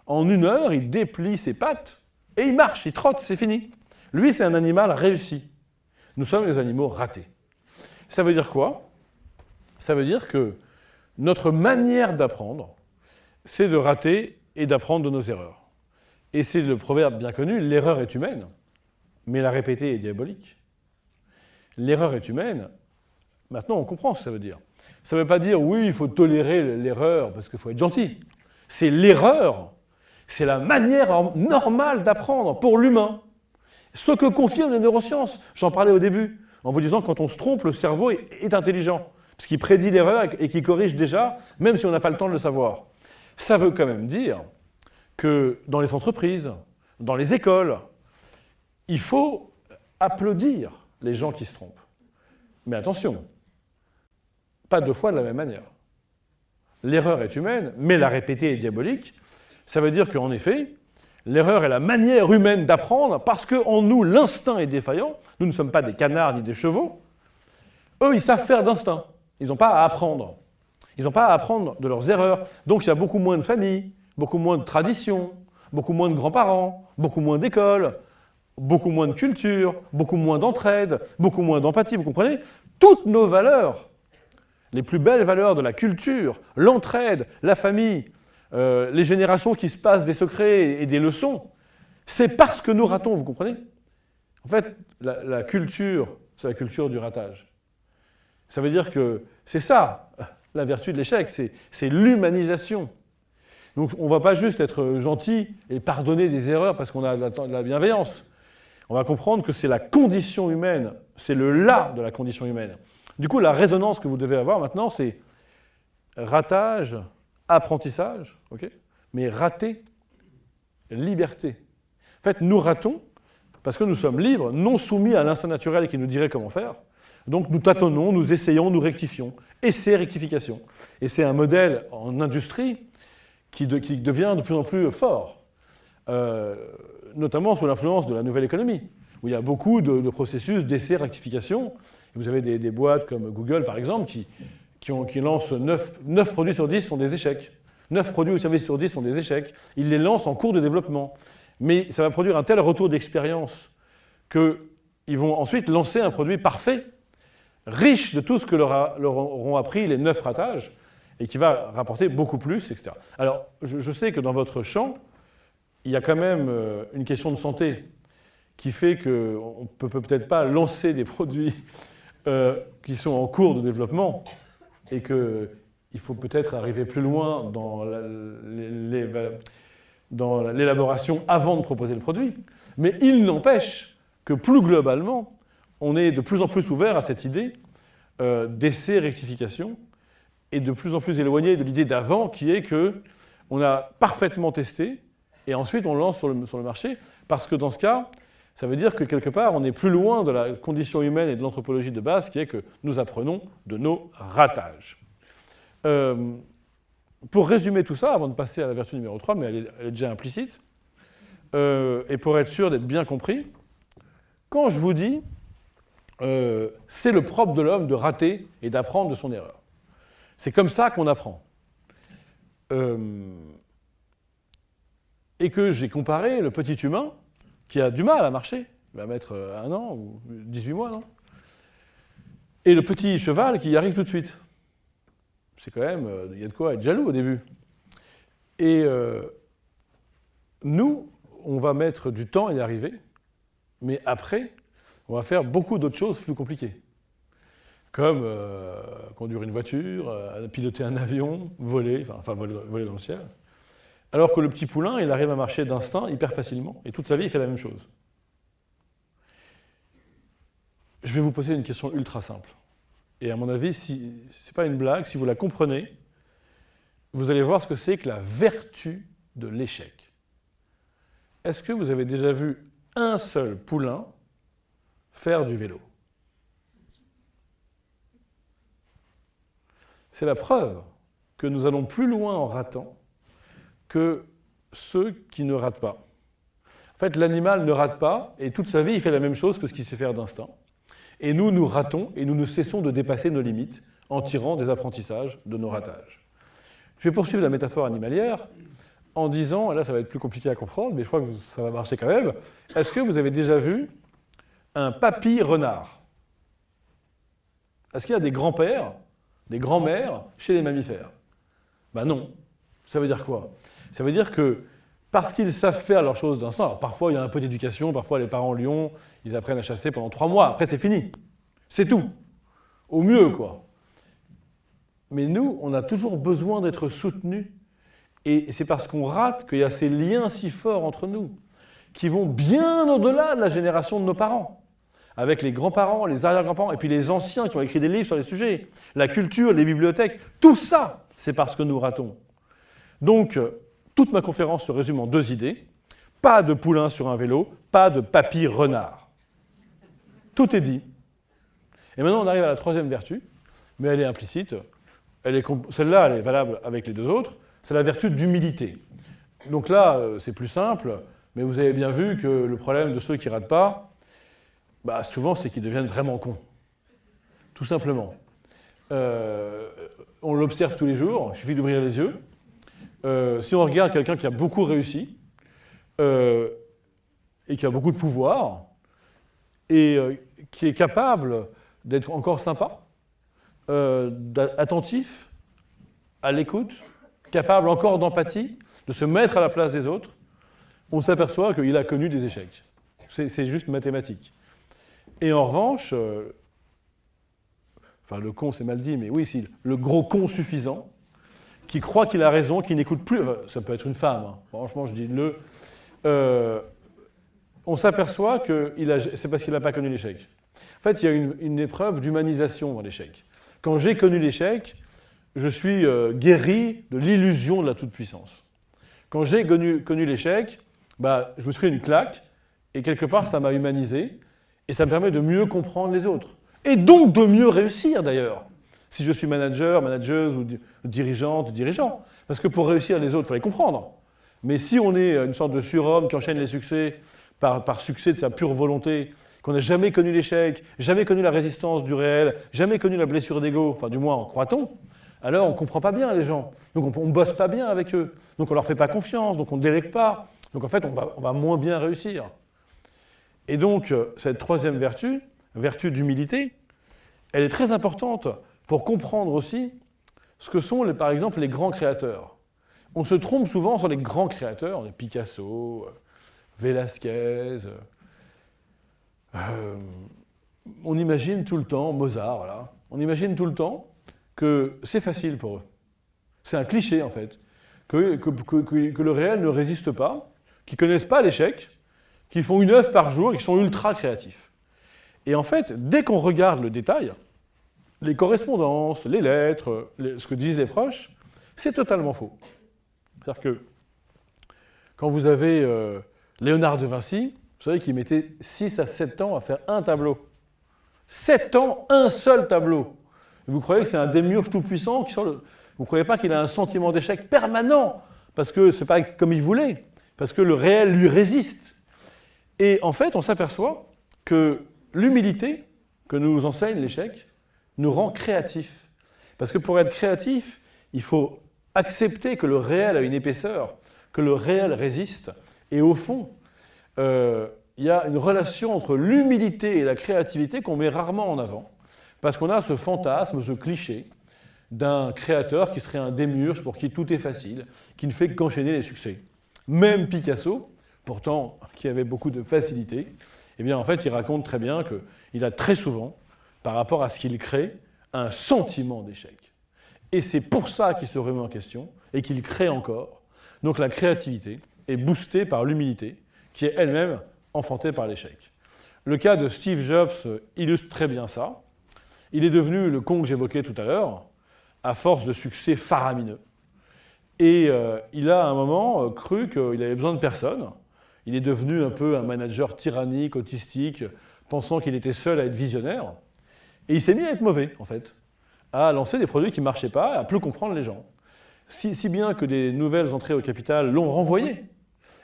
En une heure, il déplie ses pattes et il marche, il trotte, c'est fini. Lui, c'est un animal réussi. Nous sommes les animaux ratés. Ça veut dire quoi? Ça veut dire que notre manière d'apprendre, c'est de rater et d'apprendre de nos erreurs. Et c'est le proverbe bien connu, l'erreur est humaine, mais la répéter est diabolique. L'erreur est humaine, maintenant on comprend ce que ça veut dire. Ça ne veut pas dire, oui, il faut tolérer l'erreur parce qu'il faut être gentil. C'est l'erreur, c'est la manière normale d'apprendre pour l'humain. Ce que confirment les neurosciences. J'en parlais au début, en vous disant quand on se trompe, le cerveau est, intelligent. ce qui prédit l'erreur et qui corrige déjà, même si on n'a pas le temps de le savoir. Ça veut quand même dire que dans les entreprises, dans les écoles, il faut applaudir les gens qui se trompent. Mais attention, pas deux fois de la même manière. L'erreur est humaine, mais la répéter est diabolique. Ça veut dire qu'en effet, l'erreur est la manière humaine d'apprendre parce qu'en nous, l'instinct est défaillant. Nous ne sommes pas des canards ni des chevaux. Eux, ils savent faire d'instinct. Ils n'ont pas à apprendre. Ils n'ont pas à apprendre de leurs erreurs. Donc il y a beaucoup moins de familles, beaucoup moins de traditions, beaucoup moins de grands-parents, beaucoup moins d'écoles, beaucoup moins de culture, beaucoup moins d'entraide, beaucoup moins d'empathie, vous comprenez? Toutes nos valeurs, les plus belles valeurs de la culture, l'entraide, la famille, euh, les générations qui se passent des secrets et des leçons, c'est parce que nous ratons, vous comprenez? En fait, la culture, c'est la culture du ratage. Ça veut dire que c'est ça, la vertu de l'échec, c'est l'humanisation. Donc on ne va pas juste être gentil et pardonner des erreurs parce qu'on a de la bienveillance. On va comprendre que c'est la condition humaine, c'est le là de la condition humaine. Du coup, la résonance que vous devez avoir maintenant, c'est ratage, apprentissage, ok mais rater, liberté. En fait, nous ratons parce que nous sommes libres, non soumis à l'instinct naturel qui nous dirait comment faire. Donc nous tâtonnons, nous essayons, nous rectifions. Essai, rectification. Et c'est un modèle en industrie qui, devient de plus en plus fort, euh, notamment sous l'influence de la nouvelle économie, où il y a beaucoup de, processus d'essai, rectification. vous avez des, boîtes comme Google, par exemple, qui, qui, lancent 9, produits sur 10 sont des échecs. 9 produits ou services sur 10 sont des échecs. Ils les lancent en cours de développement. Mais ça va produire un tel retour d'expérience qu'ils vont ensuite lancer un produit parfait riche de tout ce que leur, auront appris les neuf ratages, et qui va rapporter beaucoup plus, etc. Alors, je, sais que dans votre champ, il y a quand même euh, une question de santé qui fait qu'on ne peut peut-être pas lancer des produits euh, qui sont en cours de développement et qu'il faut peut-être arriver plus loin dans l'élaboration avant de proposer le produit. Mais il n'empêche que plus globalement, on est de plus en plus ouvert à cette idée euh, d'essai rectification et de plus en plus éloigné de l'idée d'avant qui est que on a parfaitement testé et ensuite on lance sur le, marché parce que dans ce cas, ça veut dire que quelque part on est plus loin de la condition humaine et de l'anthropologie de base qui est que nous apprenons de nos ratages. Euh, pour résumer tout ça, avant de passer à la vertu numéro 3, mais elle est, déjà implicite, euh, et pour être sûr d'être bien compris, quand je vous dis euh, c'est le propre de l'homme de rater et d'apprendre de son erreur. C'est comme ça qu'on apprend. Et que j'ai comparé le petit humain qui a du mal à marcher, il va mettre un an ou 18 mois, non? Et le petit cheval qui y arrive tout de suite. C'est quand même, euh, il y a de quoi être jaloux au début. Et nous, on va mettre du temps à y arriver, mais après, on va faire beaucoup d'autres choses plus compliquées. Comme euh, conduire une voiture, euh, piloter un avion, voler, enfin, voler, dans le ciel. Alors que le petit poulain, il arrive à marcher d'instinct hyper facilement, et toute sa vie, il fait la même chose. Je vais vous poser une question ultra simple. Et à mon avis, ce n'est pas une blague, si vous la comprenez, vous allez voir ce que c'est que la vertu de l'échec. Est-ce que vous avez déjà vu un seul poulain faire du vélo? C'est la preuve que nous allons plus loin en ratant que ceux qui ne ratent pas. En fait, l'animal ne rate pas, et toute sa vie, il fait la même chose que ce qu'il sait faire d'instinct. Et nous, nous ratons, et nous ne cessons de dépasser nos limites en tirant des apprentissages de nos ratages. Je vais poursuivre la métaphore animalière en disant, et là ça va être plus compliqué à comprendre, mais je crois que ça va marcher quand même, est-ce que vous avez déjà vu un papy renard? Est-ce qu'il y a des grands-pères, des grands-mères chez les mammifères? Ben non. Ça veut dire quoi? Ça veut dire que parce qu'ils savent faire leurs choses d'instant, parfois il y a un peu d'éducation, parfois les parents lions, ils apprennent à chasser pendant trois mois, après c'est fini. C'est tout. Au mieux, quoi. Mais nous, on a toujours besoin d'être soutenus. Et c'est parce qu'on rate qu'il y a ces liens si forts entre nous, qui vont bien au-delà de la génération de nos parents. avec les grands-parents, les arrière-grands-parents, et puis les anciens qui ont écrit des livres sur les sujets, la culture, les bibliothèques, tout ça, c'est parce que nous ratons. Donc, toute ma conférence se résume en deux idées. Pas de poulain sur un vélo, pas de papy renard. Tout est dit. Et maintenant, on arrive à la troisième vertu, mais elle est implicite. Celle-là, elle est valable avec les deux autres. C'est la vertu d'humilité. Donc là, euh, c'est plus simple, mais vous avez bien vu que le problème de ceux qui ratent pas, bah, souvent, c'est qu'ils deviennent vraiment cons. Tout simplement. Euh, on l'observe tous les jours, il suffit d'ouvrir les yeux. Euh, si on regarde quelqu'un qui a beaucoup réussi et qui a beaucoup de pouvoir, et qui est capable d'être encore sympa, attentif, à l'écoute, capable encore d'empathie, de se mettre à la place des autres, on s'aperçoit qu'il a connu des échecs. C'est juste mathématique. Et en revanche, euh, enfin le con c'est mal dit, mais oui, si, le gros con suffisant, qui croit qu'il a raison, qui n'écoute plus, ça peut être une femme, hein, franchement je dis le, euh, on s'aperçoit que c'est parce qu'il n'a pas connu l'échec. En fait, il y a une, épreuve d'humanisation dans l'échec. Quand j'ai connu l'échec, je suis euh, guéri de l'illusion de la toute-puissance. Quand j'ai connu, l'échec, bah, je me suis pris une claque, et quelque part, ça m'a humanisé, et ça me permet de mieux comprendre les autres. Et donc de mieux réussir, d'ailleurs, si je suis manager, manageuse ou dirigeante, dirigeant. Parce que pour réussir les autres, il faut les comprendre. Mais si on est une sorte de surhomme qui enchaîne les succès par, par succès de sa pure volonté, qu'on n'a jamais connu l'échec, jamais connu la résistance du réel, jamais connu la blessure d'ego, enfin du moins croit-on, alors on ne comprend pas bien les gens. Donc on ne bosse pas bien avec eux. Donc on ne leur fait pas confiance, donc on ne délègue pas. Donc en fait, on va, moins bien réussir. Et donc, euh, cette troisième vertu, vertu d'humilité, elle est très importante pour comprendre aussi ce que sont, par exemple, les grands créateurs. On se trompe souvent sur les grands créateurs, Picasso, euh, Velázquez. Euh, on imagine tout le temps, Mozart, voilà. On imagine tout le temps que c'est facile pour eux. C'est un cliché, en fait. Que, que, le réel ne résiste pas, qu'ils ne connaissent pas l'échec, qu'ils font une œuvre par jour qu'ils sont ultra créatifs. Et en fait, dès qu'on regarde le détail, les correspondances, les lettres, ce que disent les proches, c'est totalement faux. C'est-à-dire que quand vous avez euh, Léonard de Vinci, vous savez qu'il mettait 6 à 7 ans à faire un tableau. 7 ans, un seul tableau. Vous croyez que c'est un démiurge tout-puissant qui sort le... Vous ne croyez pas qu'il a un sentiment d'échec permanent parce que ce n'est pas comme il voulait, parce que le réel lui résiste. Et en fait, on s'aperçoit que l'humilité que nous enseigne l'échec nous rend créatifs. Parce que pour être créatif, il faut accepter que le réel a une épaisseur, que le réel résiste. Et au fond, euh, il y a une relation entre l'humilité et la créativité qu'on met rarement en avant. Parce qu'on a ce fantasme, ce cliché d'un créateur qui serait un démiurge pour qui tout est facile, qui ne fait qu'enchaîner les succès. Même Picasso, pourtant qui avait beaucoup de facilité, eh bien en fait il raconte très bien qu'il a très souvent, par rapport à ce qu'il crée, un sentiment d'échec. Et c'est pour ça qu'il se remet en question et qu'il crée encore. Donc la créativité est boostée par l'humilité, qui est elle-même enfantée par l'échec. Le cas de Steve Jobs illustre très bien ça. Il est devenu le con que j'évoquais tout à l'heure, à force de succès faramineux. Et euh, il a à un moment euh, cru qu'il avait besoin de personne. Il est devenu un peu un manager tyrannique, autistique, pensant qu'il était seul à être visionnaire. Et il s'est mis à être mauvais, en fait, à lancer des produits qui ne marchaient pas, à plus comprendre les gens. Si, si bien que des nouvelles entrées au capital l'ont renvoyé,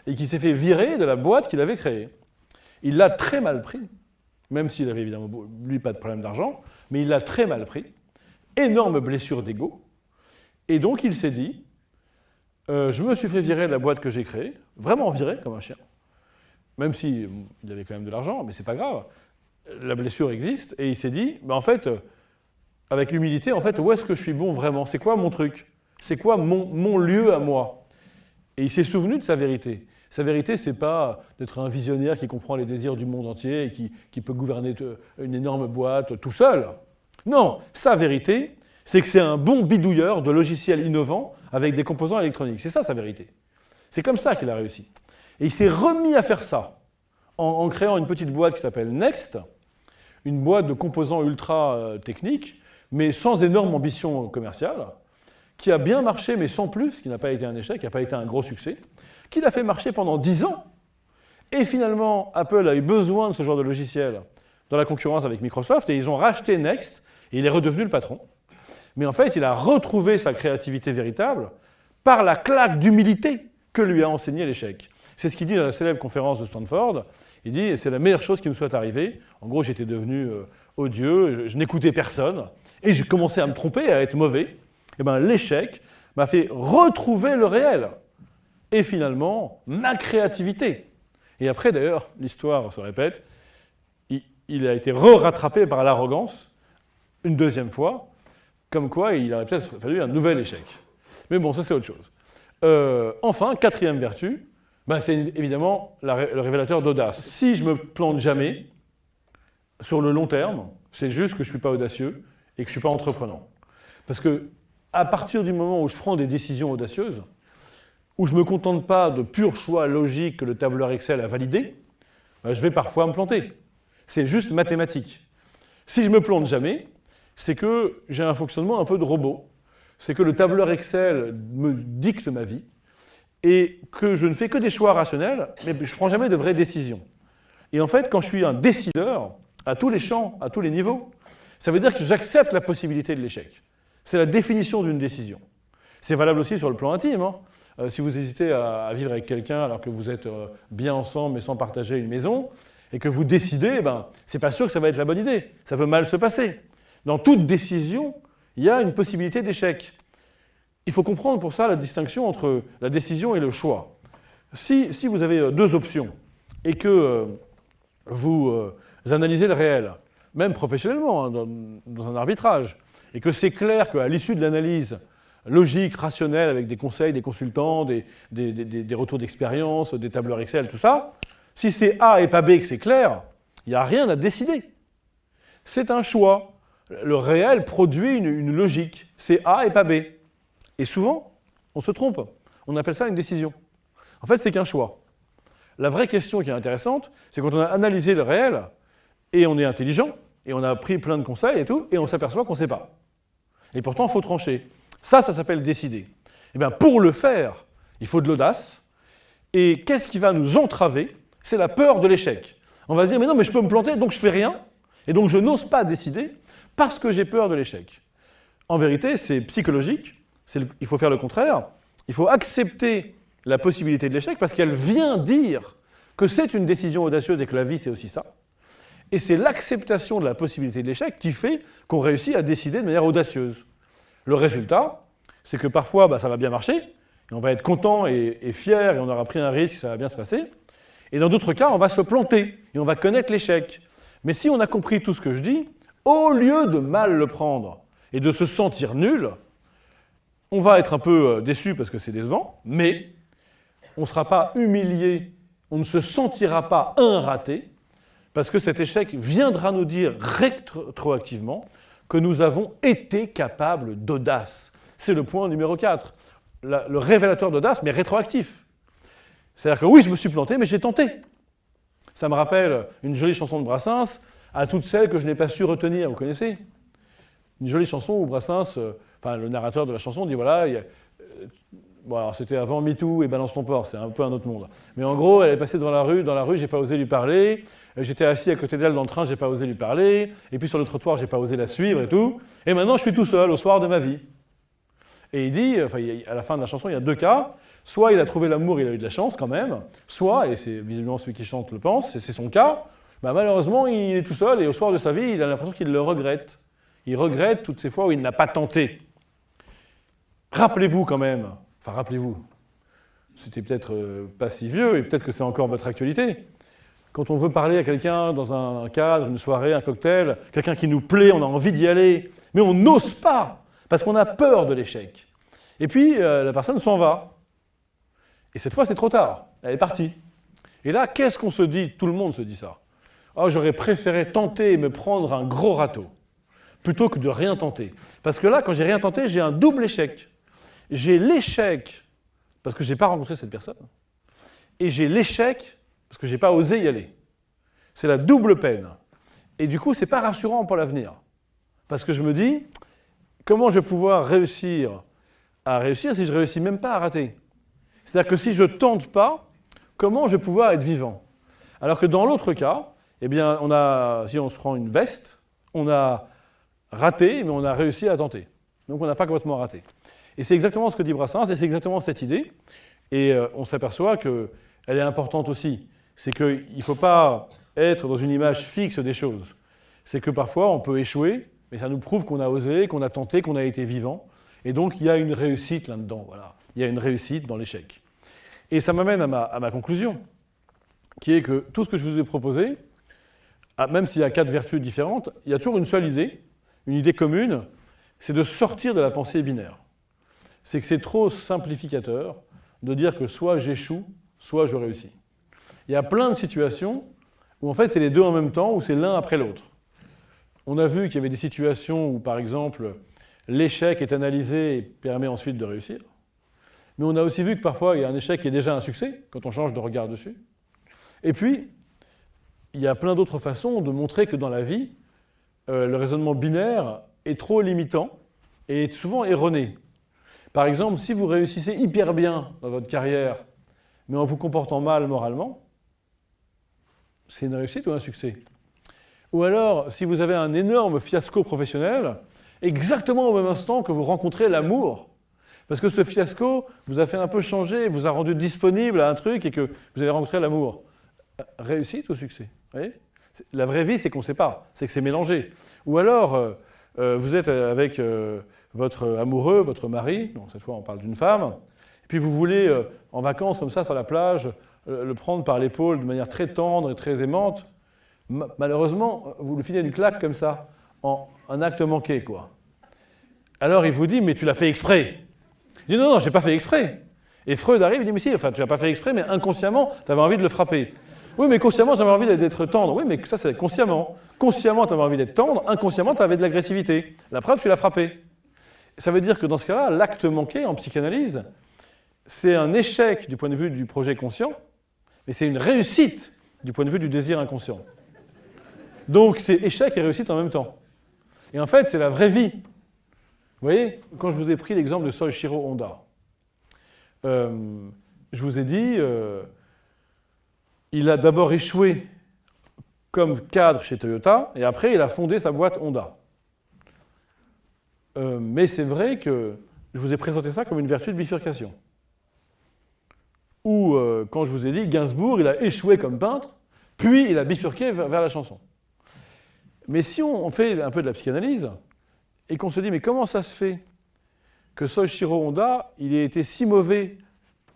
et qu'il s'est fait virer de la boîte qu'il avait créée. Il l'a très mal pris, même s'il avait évidemment, lui, pas de problème d'argent, mais il l'a très mal pris, énorme blessure d'ego, et donc il s'est dit, euh, je me suis fait virer de la boîte que j'ai créée, vraiment viré comme un chien, même s'il il avait quand même de l'argent, mais c'est pas grave, la blessure existe, et il s'est dit, bah, en fait, avec l'humilité, en fait, où est-ce que je suis bon vraiment? C'est quoi mon truc? C'est quoi mon, mon lieu à moi? Et il s'est souvenu de sa vérité. Sa vérité, ce n'est pas d'être un visionnaire qui comprend les désirs du monde entier et qui, peut gouverner une énorme boîte tout seul. Non, sa vérité, c'est que c'est un bon bidouilleur de logiciels innovants avec des composants électroniques. C'est ça sa vérité. C'est comme ça qu'il a réussi. Et il s'est remis à faire ça en, créant une petite boîte qui s'appelle Next, une boîte de composants ultra euh, techniques, mais sans énorme ambition commerciale, qui a bien marché, mais sans plus, qui n'a pas été un échec, qui n'a pas été un gros succès, qui l'a fait marcher pendant 10 ans. Et finalement, Apple a eu besoin de ce genre de logiciel dans la concurrence avec Microsoft, et ils ont racheté Next, et il est redevenu le patron. Mais en fait, il a retrouvé sa créativité véritable par la claque d'humilité que lui a enseigné l'échec. C'est ce qu'il dit dans la célèbre conférence de Stanford. Il dit c'est la meilleure chose qui nous soit arrivée. En gros, j'étais devenu euh, odieux, je, n'écoutais personne, et j'ai commencé à me tromper, à être mauvais. Et eh bien, l'échec m'a fait retrouver le réel. Et finalement, ma créativité. Et après, d'ailleurs, l'histoire se répète, il, il a été re-rattrapé par l'arrogance une deuxième fois, comme quoi il aurait peut-être fallu un nouvel échec. Mais bon, ça c'est autre chose. Euh, enfin, quatrième vertu, ben, c'est évidemment le révélateur d'audace. Si je me plante jamais, sur le long terme, c'est juste que je ne suis pas audacieux et que je ne suis pas entreprenant. Parce que à partir du moment où je prends des décisions audacieuses, où je ne me contente pas de purs choix logiques que le tableur Excel a validé, ben, je vais parfois me planter. C'est juste mathématique. Si je me plante jamais, c'est que j'ai un fonctionnement un peu de robot. C'est que le tableur Excel me dicte ma vie et que je ne fais que des choix rationnels, mais je ne prends jamais de vraies décisions. Et en fait, quand je suis un décideur, à tous les champs, à tous les niveaux, ça veut dire que j'accepte la possibilité de l'échec. C'est la définition d'une décision. C'est valable aussi sur le plan intime. Hein. Euh, si vous hésitez à, vivre avec quelqu'un alors que vous êtes euh, bien ensemble mais sans partager une maison, et que vous décidez, ben, c'est pas sûr que ça va être la bonne idée. Ça peut mal se passer. Dans toute décision, il y a une possibilité d'échec. Il faut comprendre pour ça la distinction entre la décision et le choix. Si, vous avez euh, deux options et que euh, vous euh, analysez le réel, même professionnellement, hein, dans, un arbitrage, et que c'est clair qu'à l'issue de l'analyse logique, rationnelle, avec des conseils, des consultants, des, des retours d'expérience, des tableurs Excel, tout ça, si c'est A et pas B que c'est clair, il n'y a rien à décider. C'est un choix le réel produit une, logique. C'est A et pas B. Et souvent, on se trompe. On appelle ça une décision. En fait, c'est qu'un choix. La vraie question qui est intéressante, c'est quand on a analysé le réel, et on est intelligent, et on a pris plein de conseils et tout, et on s'aperçoit qu'on ne sait pas. Et pourtant, il faut trancher. Ça, ça s'appelle décider. Et eh bien, pour le faire, il faut de l'audace. Et qu'est-ce qui va nous entraver? C'est la peur de l'échec. On va se dire, mais non, mais je peux me planter, donc je fais rien. Et donc, je n'ose pas décider parce que j'ai peur de l'échec. En vérité, c'est psychologique, il faut faire le contraire. Il faut accepter la possibilité de l'échec parce qu'elle vient dire que c'est une décision audacieuse et que la vie, c'est aussi ça. Et c'est l'acceptation de la possibilité de l'échec qui fait qu'on réussit à décider de manière audacieuse. Le résultat, c'est que parfois, bah, ça va bien marcher, et on va être content et, et, fier, et on aura pris un risque, ça va bien se passer. Et dans d'autres cas, on va se planter, et on va connaître l'échec. Mais si on a compris tout ce que je dis, au lieu de mal le prendre et de se sentir nul, on va être un peu euh, déçu parce que c'est décevant, mais on ne sera pas humilié, on ne se sentira pas un raté, parce que cet échec viendra nous dire rétroactivement que nous avons été capables d'audace. C'est le point numéro 4, le révélateur d'audace, mais rétroactif. C'est-à-dire que oui, je me suis planté, mais j'ai tenté. Ça me rappelle une jolie chanson de Brassens, à toutes celles que je n'ai pas su retenir. Vous connaissez? Une jolie chanson où Brassens, euh, enfin le narrateur de la chanson dit voilà, euh, bon, c'était avant MeToo et Balance ton port, c'est un peu un autre monde. Mais en gros, elle est passée dans la rue, dans la rue, j'ai pas osé lui parler. Euh, j'étais assis à côté d'elle dans le train, j'ai pas osé lui parler. Et puis sur le trottoir, j'ai pas osé la suivre et tout. Et maintenant, je suis tout seul au soir de ma vie. Et il dit, enfin, à la fin de la chanson, il y a deux cas. Soit il a trouvé l'amour, il a eu de la chance quand même. Soit, et c'est visiblement celui qui chante le pense, c'est son cas, bah, malheureusement, il est tout seul et au soir de sa vie, il a l'impression qu'il le regrette. Il regrette toutes ces fois où il n'a pas tenté. Rappelez-vous quand même, enfin rappelez-vous, c'était peut-être euh, pas si vieux et peut-être que c'est encore votre actualité. Quand on veut parler à quelqu'un dans un cadre, une soirée, un cocktail, quelqu'un qui nous plaît, on a envie d'y aller, mais on n'ose pas parce qu'on a peur de l'échec. Et puis euh, la personne s'en va. Et cette fois, c'est trop tard. Elle est partie. Et là, qu'est-ce qu'on se dit? Tout le monde se dit ça. Oh, j'aurais préféré tenter et me prendre un gros râteau, plutôt que de rien tenter. Parce que là, quand j'ai rien tenté, j'ai un double échec. J'ai l'échec parce que je n'ai pas rencontré cette personne, et j'ai l'échec parce que je n'ai pas osé y aller. C'est la double peine. Et du coup, c'est pas rassurant pour l'avenir. Parce que je me dis, comment je vais pouvoir réussir à réussir si je réussis même pas à rater? C'est-à-dire que si je tente pas, comment je vais pouvoir être vivant? Alors que dans l'autre cas, eh bien, on a, si on se prend une veste, on a raté, mais on a réussi à tenter. Donc on n'a pas complètement raté. Et c'est exactement ce que dit Brassens, et c'est exactement cette idée. Et euh, on s'aperçoit qu'elle est importante aussi. C'est qu'il ne faut pas être dans une image fixe des choses. C'est que parfois on peut échouer, mais ça nous prouve qu'on a osé, qu'on a tenté, qu'on a été vivant. Et donc il y a une réussite là-dedans. Il y a une réussite dans l'échec. Et ça m'amène à ma, à ma conclusion, qui est que tout ce que je vous ai proposé, ah, même s'il y a quatre vertus différentes, il y a toujours une seule idée, une idée commune, c'est de sortir de la pensée binaire. C'est que c'est trop simplificateur de dire que soit j'échoue, soit je réussis. Il y a plein de situations où en fait c'est les deux en même temps, ou c'est l'un après l'autre. On a vu qu'il y avait des situations où, par exemple, l'échec est analysé et permet ensuite de réussir. Mais on a aussi vu que parfois il y a un échec qui est déjà un succès, quand on change de regard dessus. Et puis, il y a plein d'autres façons de montrer que dans la vie, euh, le raisonnement binaire est trop limitant et est souvent erroné. Par exemple, si vous réussissez hyper bien dans votre carrière, mais en vous comportant mal moralement, c'est une réussite ou un succès? Ou alors, si vous avez un énorme fiasco professionnel, exactement au même instant que vous rencontrez l'amour, parce que ce fiasco vous a fait un peu changer, vous a rendu disponible à un truc et que vous avez rencontré l'amour. Réussite ou succès? La vraie vie, c'est qu'on ne sait pas, c'est que c'est mélangé. Ou alors, euh, euh, vous êtes avec euh, votre amoureux, votre mari, donc cette fois on parle d'une femme, et puis vous voulez, en vacances comme ça, sur la plage, le prendre par l'épaule de manière très tendre et très aimante. malheureusement, vous le finissez une claque comme ça, en un acte manqué, quoi. Alors il vous dit, mais tu l'as fait exprès. Il dit, non, non, je n'ai pas fait exprès. Et Freud arrive, il dit, mais si, enfin, tu l'as pas fait exprès, mais inconsciemment, tu avais envie de le frapper. Oui, mais consciemment, j'avais envie d'être tendre. Oui, mais ça, c'est consciemment. Consciemment, tu avais envie d'être tendre. Inconsciemment, tu avais de l'agressivité. La preuve, tu l'as frappé. Ça veut dire que dans ce cas-là, l'acte manqué en psychanalyse, c'est un échec du point de vue du projet conscient, mais c'est une réussite du point de vue du désir inconscient. Donc, c'est échec et réussite en même temps. Et en fait, c'est la vraie vie. Vous voyez, quand je vous ai pris l'exemple de Soichiro Honda, euh, je vous ai dit, euh, il a d'abord échoué comme cadre chez Toyota, et après il a fondé sa boîte Honda. Euh, mais c'est vrai que je vous ai présenté ça comme une vertu de bifurcation. Ou, euh, quand je vous ai dit, Gainsbourg, il a échoué comme peintre, puis il a bifurqué vers, la chanson. Mais si on, fait un peu de la psychanalyse, et qu'on se dit, mais comment ça se fait que Soichiro Honda, il ait été si mauvais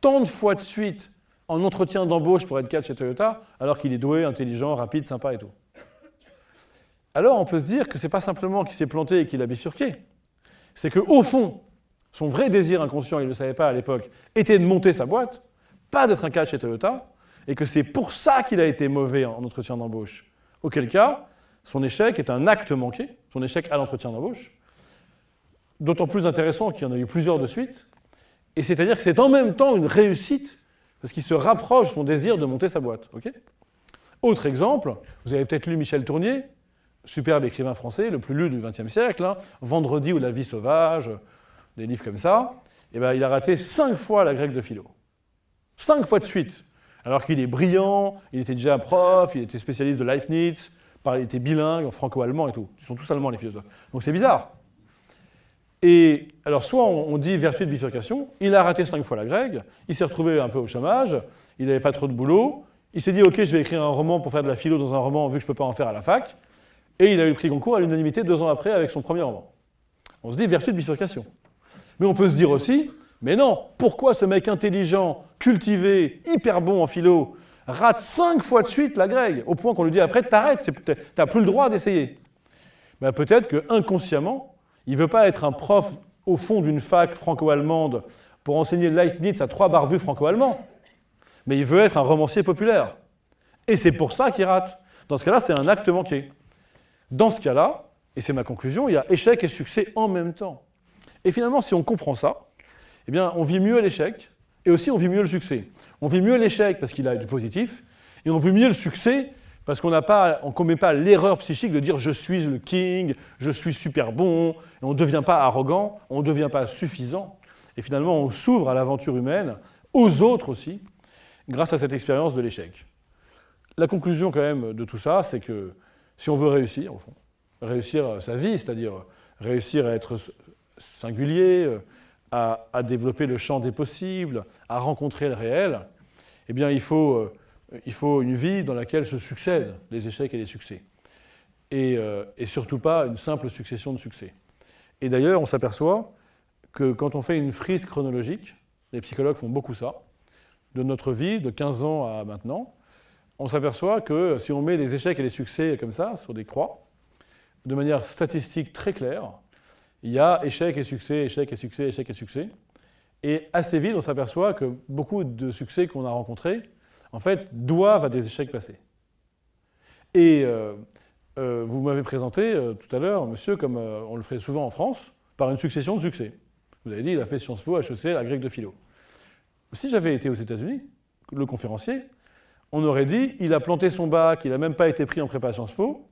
tant de fois de suite en entretien d'embauche pour être cadre chez Toyota, alors qu'il est doué, intelligent, rapide, sympa et tout? Alors on peut se dire que ce n'est pas simplement qu'il s'est planté et qu'il a bifurqué, c'est qu'au fond, son vrai désir inconscient, il ne le savait pas à l'époque, était de monter sa boîte, pas d'être un cadre chez Toyota, et que c'est pour ça qu'il a été mauvais en entretien d'embauche. Auquel cas, son échec est un acte manqué, son échec à l'entretien d'embauche, d'autant plus intéressant qu'il y en a eu plusieurs de suite, et c'est-à-dire que c'est en même temps une réussite parce qu'il se rapproche de son désir de monter sa boîte. Autre exemple, vous avez peut-être lu Michel Tournier, superbe écrivain français, le plus lu du XXe siècle, hein, Vendredi ou la vie sauvage, des livres comme ça. Eh ben, il a raté cinq fois la grecque de philo. Cinq fois de suite. Alors qu'il est brillant, il était déjà prof, il était spécialiste de Leibniz, il était bilingue, franco-allemand et tout. Ils sont tous allemands, les philosophes. Donc c'est bizarre. Et alors, soit on dit vertu de bifurcation, il a raté cinq fois la grecque, il s'est retrouvé un peu au chômage, il n'avait pas trop de boulot, il s'est dit, OK, je vais écrire un roman pour faire de la philo dans un roman, vu que je ne peux pas en faire à la fac, et il a eu le prix concours à l'unanimité deux ans après avec son premier roman. On se dit vertu de bifurcation. Mais on peut se dire aussi, mais non, pourquoi ce mec intelligent, cultivé, hyper bon en philo, rate cinq fois de suite la grecque, au point qu'on lui dit après, t'arrêtes, t'as plus le droit d'essayer ben, Peut-être que inconsciemment, il ne veut pas être un prof au fond d'une fac franco-allemande pour enseigner Leibniz à trois barbus franco-allemands, mais il veut être un romancier populaire. Et c'est pour ça qu'il rate. Dans ce cas-là, c'est un acte manqué. Dans ce cas-là, et c'est ma conclusion, il y a échec et succès en même temps. Et finalement, si on comprend ça, eh bien, on vit mieux l'échec, et aussi on vit mieux le succès. On vit mieux l'échec parce qu'il a du positif, et on vit mieux le succès Parce qu'on ne commet pas l'erreur psychique de dire je suis le king, je suis super bon, et on ne devient pas arrogant, on ne devient pas suffisant. Et finalement, on s'ouvre à l'aventure humaine, aux autres aussi, grâce à cette expérience de l'échec. La conclusion quand même de tout ça, c'est que si on veut réussir, au fond, réussir sa vie, c'est-à-dire réussir à être singulier, à, à, développer le champ des possibles, à rencontrer le réel, eh bien il faut il faut une vie dans laquelle se succèdent les échecs et les succès. Euh, et, surtout pas une simple succession de succès. Et d'ailleurs, on s'aperçoit que quand on fait une frise chronologique, les psychologues font beaucoup ça, de notre vie, de 15 ans à maintenant, on s'aperçoit que si on met les échecs et les succès comme ça, sur des croix, de manière statistique très claire, il y a échec et succès, échec et succès, échec et succès. Et assez vite, on s'aperçoit que beaucoup de succès qu'on a rencontrés en fait, doivent à des échecs passés. Et euh, euh, vous m'avez présenté euh, tout à l'heure, monsieur, comme on le ferait souvent en France, par une succession de succès. Vous avez dit, il a fait Sciences Po, HEC, la grecque de philo. Si j'avais été aux États-Unis, le conférencier, on aurait dit, il a planté son bac, il n'a même pas été pris en prépa Sciences Po,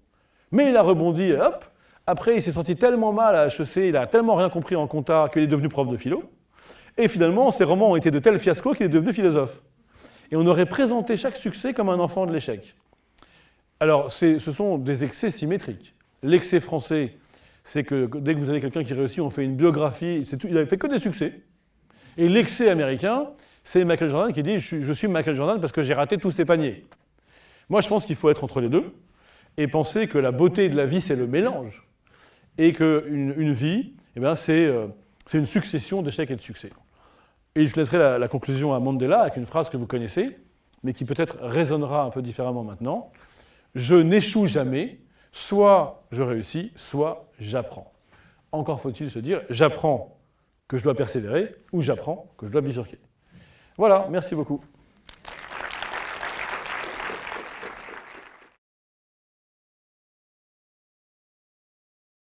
mais il a rebondi, hop, après il s'est senti tellement mal à HEC, il a tellement rien compris en compta qu'il est devenu prof de philo, et finalement ses romans ont été de tels fiascos qu'il est devenu philosophe et on aurait présenté chaque succès comme un enfant de l'échec. Alors, ce sont des excès symétriques. L'excès français, c'est que dès que vous avez quelqu'un qui réussit, on fait une biographie, il n'avait fait que des succès. Et l'excès américain, c'est Michael Jordan qui dit je, suis Michael Jordan parce que j'ai raté tous ces paniers. Moi, je pense qu'il faut être entre les deux et penser que la beauté de la vie, c'est le mélange. Et qu'une une vie, eh euh, c'est une succession d'échecs et de succès. Et je laisserai la, conclusion à Mandela avec une phrase que vous connaissez, mais qui peut-être résonnera un peu différemment maintenant. Je n'échoue jamais, soit je réussis, soit j'apprends. Encore faut-il se dire, j'apprends que je dois persévérer, ou j'apprends que je dois bifurquer. Voilà, merci beaucoup.